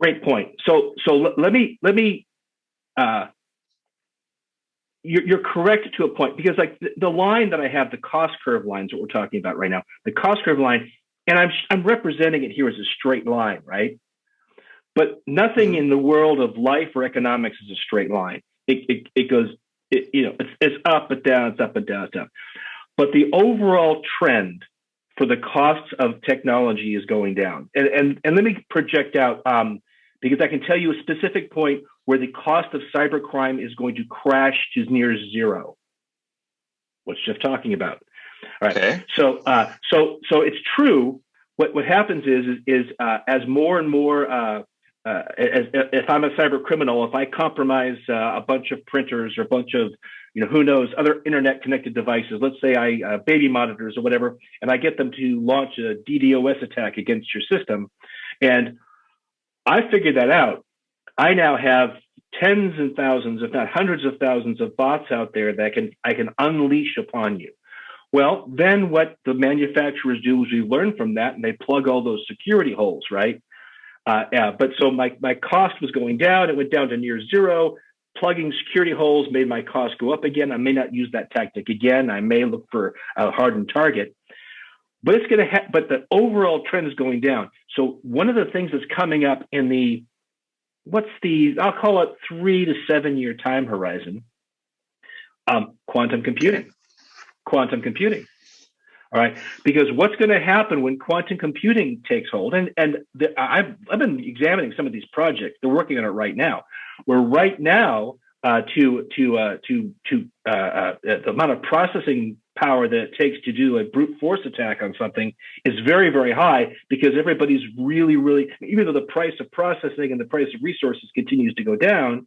Great point. So, so let me let me. Uh, you're, you're correct to a point because, like the, the line that I have, the cost curve lines that we're talking about right now, the cost curve line, and I'm I'm representing it here as a straight line, right? But nothing in the world of life or economics is a straight line. It, it, it goes, it, you know, it's, it's up and down, it's up and down, it's down. But the overall trend for the costs of technology is going down. And, and, and let me project out, um, because I can tell you a specific point where the cost of cybercrime is going to crash to near zero. What's Jeff talking about? All right. Okay. So, uh, so, so it's true. What what happens is is, is uh, as more and more uh, uh, as, if I'm a cyber criminal, if I compromise uh, a bunch of printers or a bunch of, you know, who knows, other internet connected devices, let's say I uh, baby monitors or whatever, and I get them to launch a DDoS attack against your system, and I figured that out. I now have tens and thousands, if not hundreds of thousands of bots out there that can I can unleash upon you. Well, then what the manufacturers do is we learn from that and they plug all those security holes, right? Uh, yeah, but so my, my cost was going down. It went down to near zero. Plugging security holes made my cost go up again. I may not use that tactic again. I may look for a hardened target, but it's going to. Ha- but the overall trend is going down. So one of the things that's coming up in the what's the I'll call it three to seven year time horizon. Um, quantum computing. Quantum computing. All right, because what's going to happen when quantum computing takes hold? And and the, I've I've been examining some of these projects. They're working on it right now. Where right now uh, to to uh, to to uh, uh the amount of processing power that it takes to do a brute force attack on something is very very high because everybody's really really even though the price of processing and the price of resources continues to go down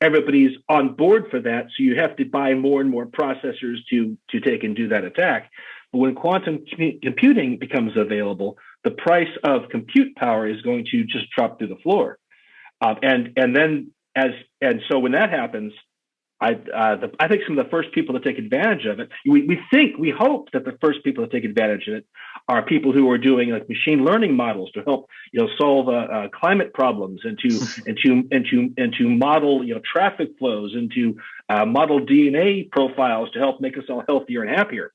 everybody's on board for that so you have to buy more and more processors to to take and do that attack but when quantum computing becomes available, the price of compute power is going to just drop through the floor. Uh, and and then as and so when that happens, I uh, the, I think some of the first people to take advantage of it. We, we think we hope that the first people to take advantage of it are people who are doing like machine learning models to help you know solve uh, uh, climate problems and to and to and to and to model you know traffic flows and to uh, model DNA profiles to help make us all healthier and happier.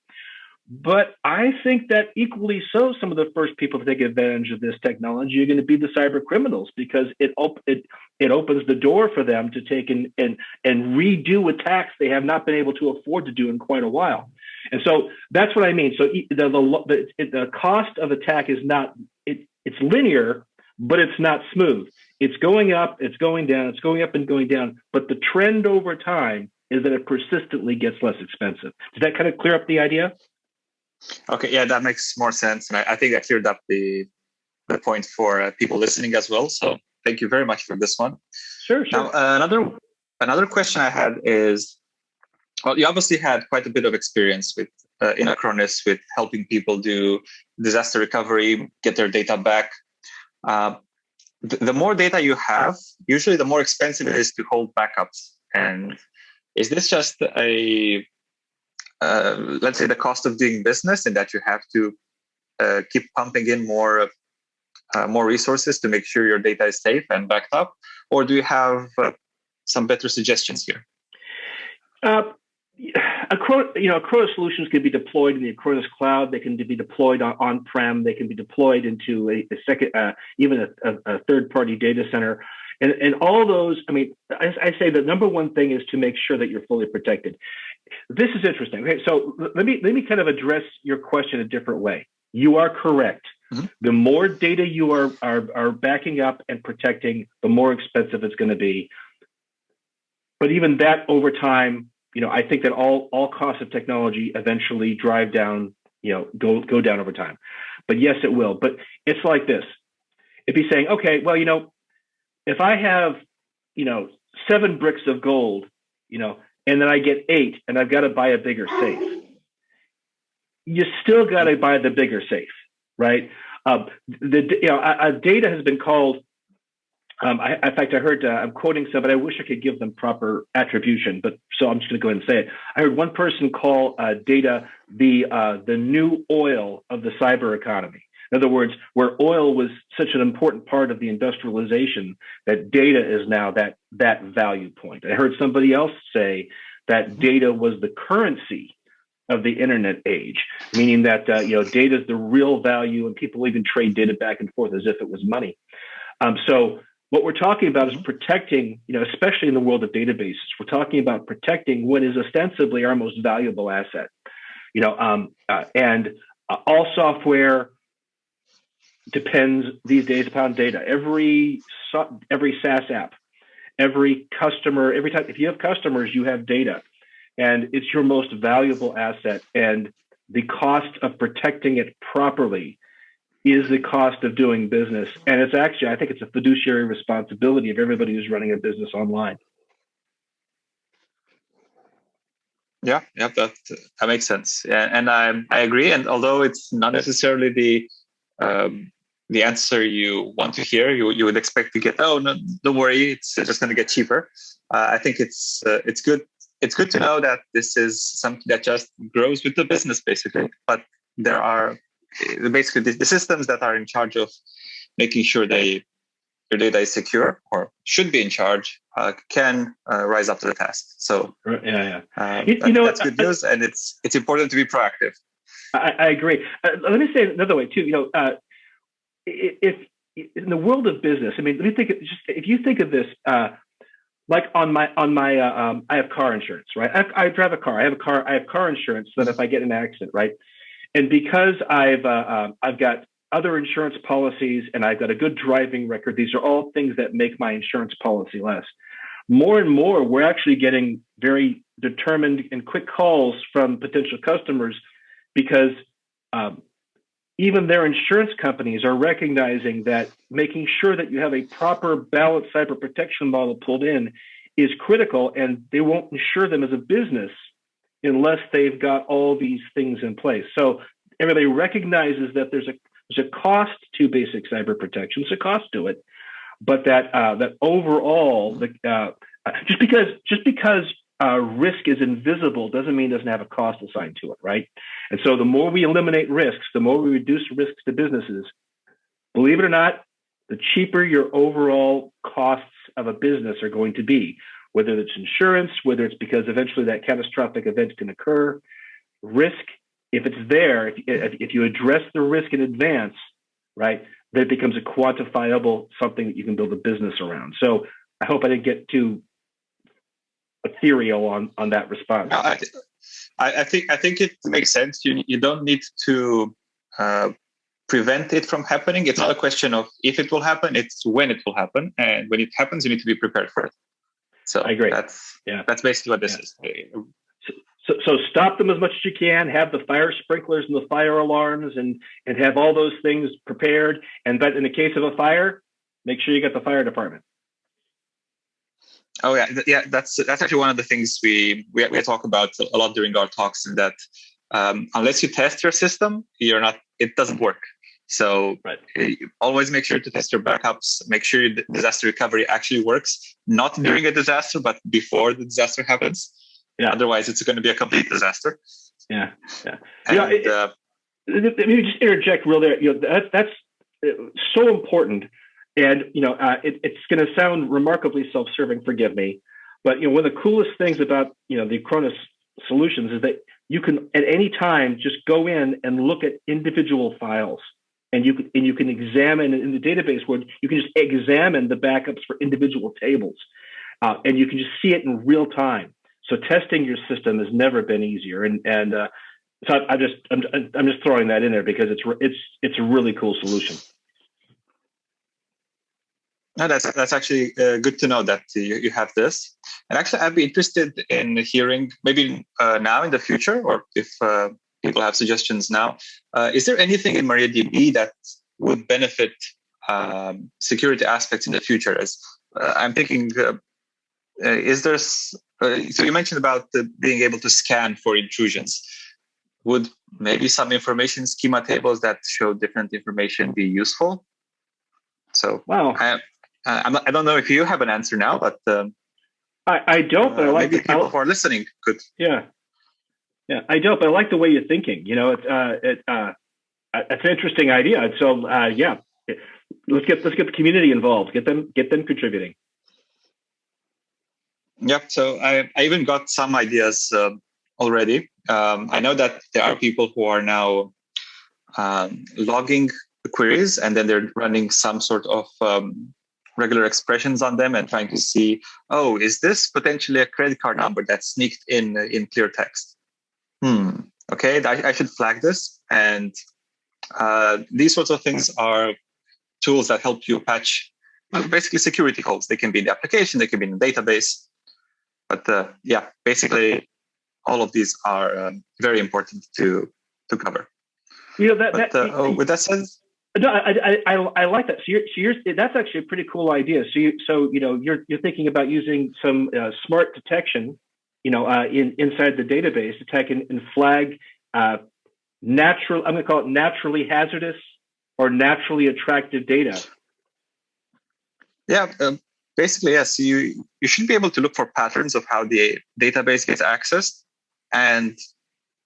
But I think that equally so, some of the first people to take advantage of this technology are going to be the cyber criminals because it op- it it opens the door for them to take and and and redo attacks they have not been able to afford to do in quite a while. And so that's what I mean. So the the the, the cost of attack is not it it's linear, but it's not smooth. It's going up, it's going down, it's going up and going down. But the trend over time is that it persistently gets less expensive. Does that kind of clear up the idea? Okay, yeah, that makes more sense, and I, I think I cleared up the the point for uh, people listening as well. So thank you very much for this one. Sure, sure. Now, uh, another another question I had is, well, you obviously had quite a bit of experience with uh, in Acronis with helping people do disaster recovery, get their data back. Uh, the, the more data you have, usually the more expensive it is to hold backups. And is this just a uh, let's say the cost of doing business and that you have to uh, keep pumping in more uh, more resources to make sure your data is safe and backed up or do you have uh, some better suggestions here uh, Acronis, you know, Acronis solutions can be deployed in the Acronis cloud. They can be deployed on, on-prem. They can be deployed into a, a second, uh, even a, a, a third-party data center. And, and all those, I mean, I, I, say the number one thing is to make sure that you're fully protected. This is interesting. Okay, so let me let me kind of address your question a different way. You are correct. Mm-hmm. The more data you are, are are backing up and protecting, the more expensive it's going to be. But even that over time, you know, I think that all all costs of technology eventually drive down, you know, go go down over time. But yes, it will. But it's like this: if he's saying, okay, well, you know, if I have, you know, seven bricks of gold, you know, and then I get eight, and I've got to buy a bigger safe. You still got to buy the bigger safe, right? Um, the you know, uh, data has been called um, I, in fact, I heard, uh, I'm quoting some, but I wish I could give them proper attribution, but so I'm just going to go ahead and say it. I heard one person call uh, data the, uh, the new oil of the cyber economy. In other words, where oil was such an important part of the industrialization, that data is now that, that value point. I heard somebody else say that data was the currency of the internet age, meaning that uh, you know data is the real value, and people even trade data back and forth as if it was money. Um, so what we're talking about is mm-hmm. protecting, you know, especially in the world of databases, we're talking about protecting what is ostensibly our most valuable asset. You know, um, uh, and uh, all software depends these days upon data. Every every SaaS app, every customer, every time if you have customers, you have data, and it's your most valuable asset. And the cost of protecting it properly is the cost of doing business. And it's actually, I think it's a fiduciary responsibility of everybody who's running a business online. Yeah, yeah, that that makes sense. Yeah, and I I agree. And although it's not necessarily the um, the answer you want to hear, you you would expect to get. Oh no, don't worry, it's just going to get cheaper. Uh, I think it's uh, it's good. It's good to know that this is something that just grows with the business, basically. But there are basically the, the, systems that are in charge of making sure they your data is secure or should be in charge uh, can uh, rise up to the task. So yeah, yeah, uh, you, that, you know that's good news, and it's it's important to be proactive. I, I agree. Uh, let me say another way too. You know, uh, if in the world of business, I mean, let me think. Of, just if you think of this, like on my on my um, I have car insurance, right? I, I drive a car. I have a car. I have car insurance so that if I get an accident, right, and because I've uh, uh, I've got other insurance policies and I've got a good driving record, these are all things that make my insurance policy less. More and more, we're actually getting very determined and quick calls from potential customers because um, even their insurance companies are recognizing that making sure that you have a proper balanced cyber protection model pulled in is critical, and they won't insure them as a business unless they've got all these things in place. So everybody recognizes that there's a there's a cost to basic cyber protection. There's a cost to it, but that uh, that overall, the, uh, just because just because uh, risk is invisible doesn't mean it doesn't have a cost assigned to it, right? And so the more we eliminate risks, the more we reduce risks to businesses. Believe it or not, the cheaper your overall costs of a business are going to be whether it's insurance, whether it's because eventually that catastrophic event can occur. Risk, if it's there, if, if you address the risk in advance, right, then it becomes a quantifiable something that you can build a business around. So I hope I didn't get too ethereal on on that response. I, I, think I think it makes sense. You you don't need to uh, prevent it from happening. It's not a question of if it will happen; it's when it will happen. And when it happens, you need to be prepared for it. So I agree. That's yeah. That's basically what this yeah. is. So, so stop them as much as you can. Have the fire sprinklers and the fire alarms, and and have all those things prepared. And but in the case of a fire, make sure you get the fire department. Oh yeah, yeah. That's that's actually one of the things we we, we talk about a lot during our talks. Is that um, unless you test your system, you're not. It doesn't work. So right. Eh, always make sure to test your backups. Make sure your disaster recovery actually works, not during a disaster, but before the disaster happens. Yeah. Otherwise, it's going to be a complete disaster. Yeah. Yeah. And, you know, it, uh, let me just interject real there. You know, that, that's uh, so important. And, you know, uh, it, it's going to sound remarkably self-serving, forgive me. But, you know, one of the coolest things about, you know, the Acronis solutions is that you can at any time just go in and look at individual files and you can and you can examine in the database where you can just examine the backups for individual tables, uh, and you can just see it in real time. So testing your system has never been easier, and and uh, so I, I just I'm, I'm just throwing that in there because it's it's it's a really cool solution. No, that's that's actually uh, good to know that you, you have this. And actually, I'd be interested in hearing maybe uh, now in the future, or if uh, people have suggestions now. Uh, is there anything in MariaDB that would benefit um, security aspects in the future? As uh, I'm thinking, uh, is there? so you mentioned about being able to scan for intrusions. Would maybe some information schema tables that show different information be useful? So wow. I, I'm not, I don't know if you have an answer now, but um, I, I don't. But I uh, like maybe people who are listening could. Yeah, yeah, I don't. But I like the way you're thinking. You know, it's uh, it, uh, it's an interesting idea. So uh, yeah, let's get let's get the community involved. Get them get them contributing. Yep. So I I even got some ideas uh, already. Um, I know that there are people who are now um, logging queries and then they're running some sort of um, regular expressions on them and trying to see, oh, is this potentially a credit card number that's sneaked in in clear text? Hmm. Okay, I, I should flag this. And uh, these sorts of things are tools that help you patch well, basically security holes. They can be in the application, they can be in the database. But uh, yeah, basically, all of these are um, very important to to cover. You know that. But, that uh, oh, with that said, no, I, I, I, like that. So you're, so you're, that's actually a pretty cool idea. So you, so you know, you're you're thinking about using some uh, smart detection, you know, uh, in inside the database, detect and, and flag uh, natural. I'm going to call it naturally hazardous or naturally attractive data. Yeah, um, basically, yes. You you should be able to look for patterns of how the database gets accessed, and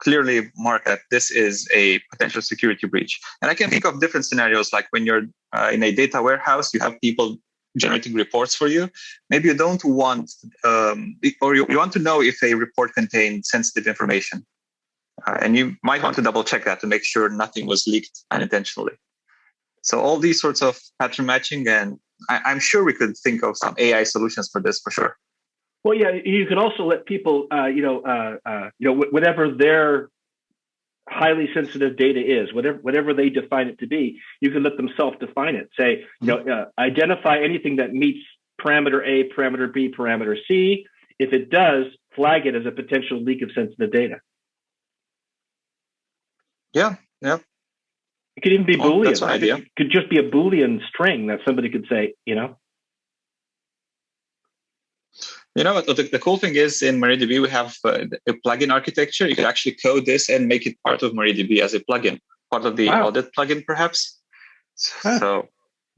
clearly mark that this is a potential security breach. And I can think of different scenarios, like when you're uh, in a data warehouse, you have people generating reports for you. Maybe you don't want, um, or you, you, want to know if a report contained sensitive information. Uh, and you might want to double check that to make sure nothing was leaked unintentionally. So all these sorts of pattern matching, and I, I'm sure we could think of some AI solutions for this for sure. Well, yeah, you can also let people, uh, you know, uh, uh, you know, whatever their highly sensitive data is, whatever whatever they define it to be, you can let them self-define it. Say, you know, uh, identify anything that meets parameter A, parameter B, parameter C. If it does, flag it as a potential leak of sensitive data. Yeah, yeah. It could even be well, Boolean. That's an idea. It could just be a Boolean string that somebody could say, you know. You know, the, the cool thing is in MariaDB, we have uh, a plugin architecture. You can actually code this and make it part of MariaDB as a plugin, part of the wow. audit plugin, perhaps. Huh. So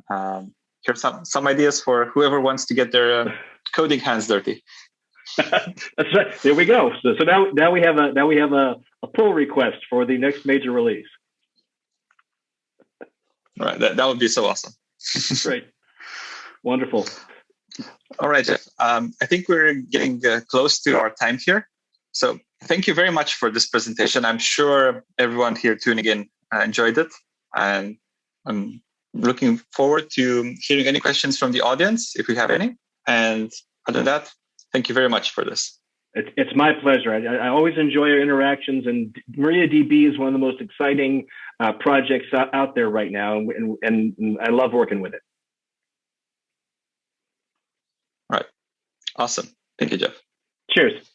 um, here's some, some ideas for whoever wants to get their uh, coding hands dirty. That's right. There we go. So, so now, now we have a now we have a, a pull request for the next major release. All right, that, that would be so awesome. Great, wonderful. All right, Jeff. Um, I think we're getting uh, close to our time here. So thank you very much for this presentation. I'm sure everyone here tuning in uh, enjoyed it. And I'm looking forward to hearing any questions from the audience, if we have any. And other than that, thank you very much for this. It's my pleasure. I, I always enjoy our interactions, and MariaDB is one of the most exciting uh, projects out there right now, and, and I love working with it. Awesome. Thank you, Jeff. Cheers.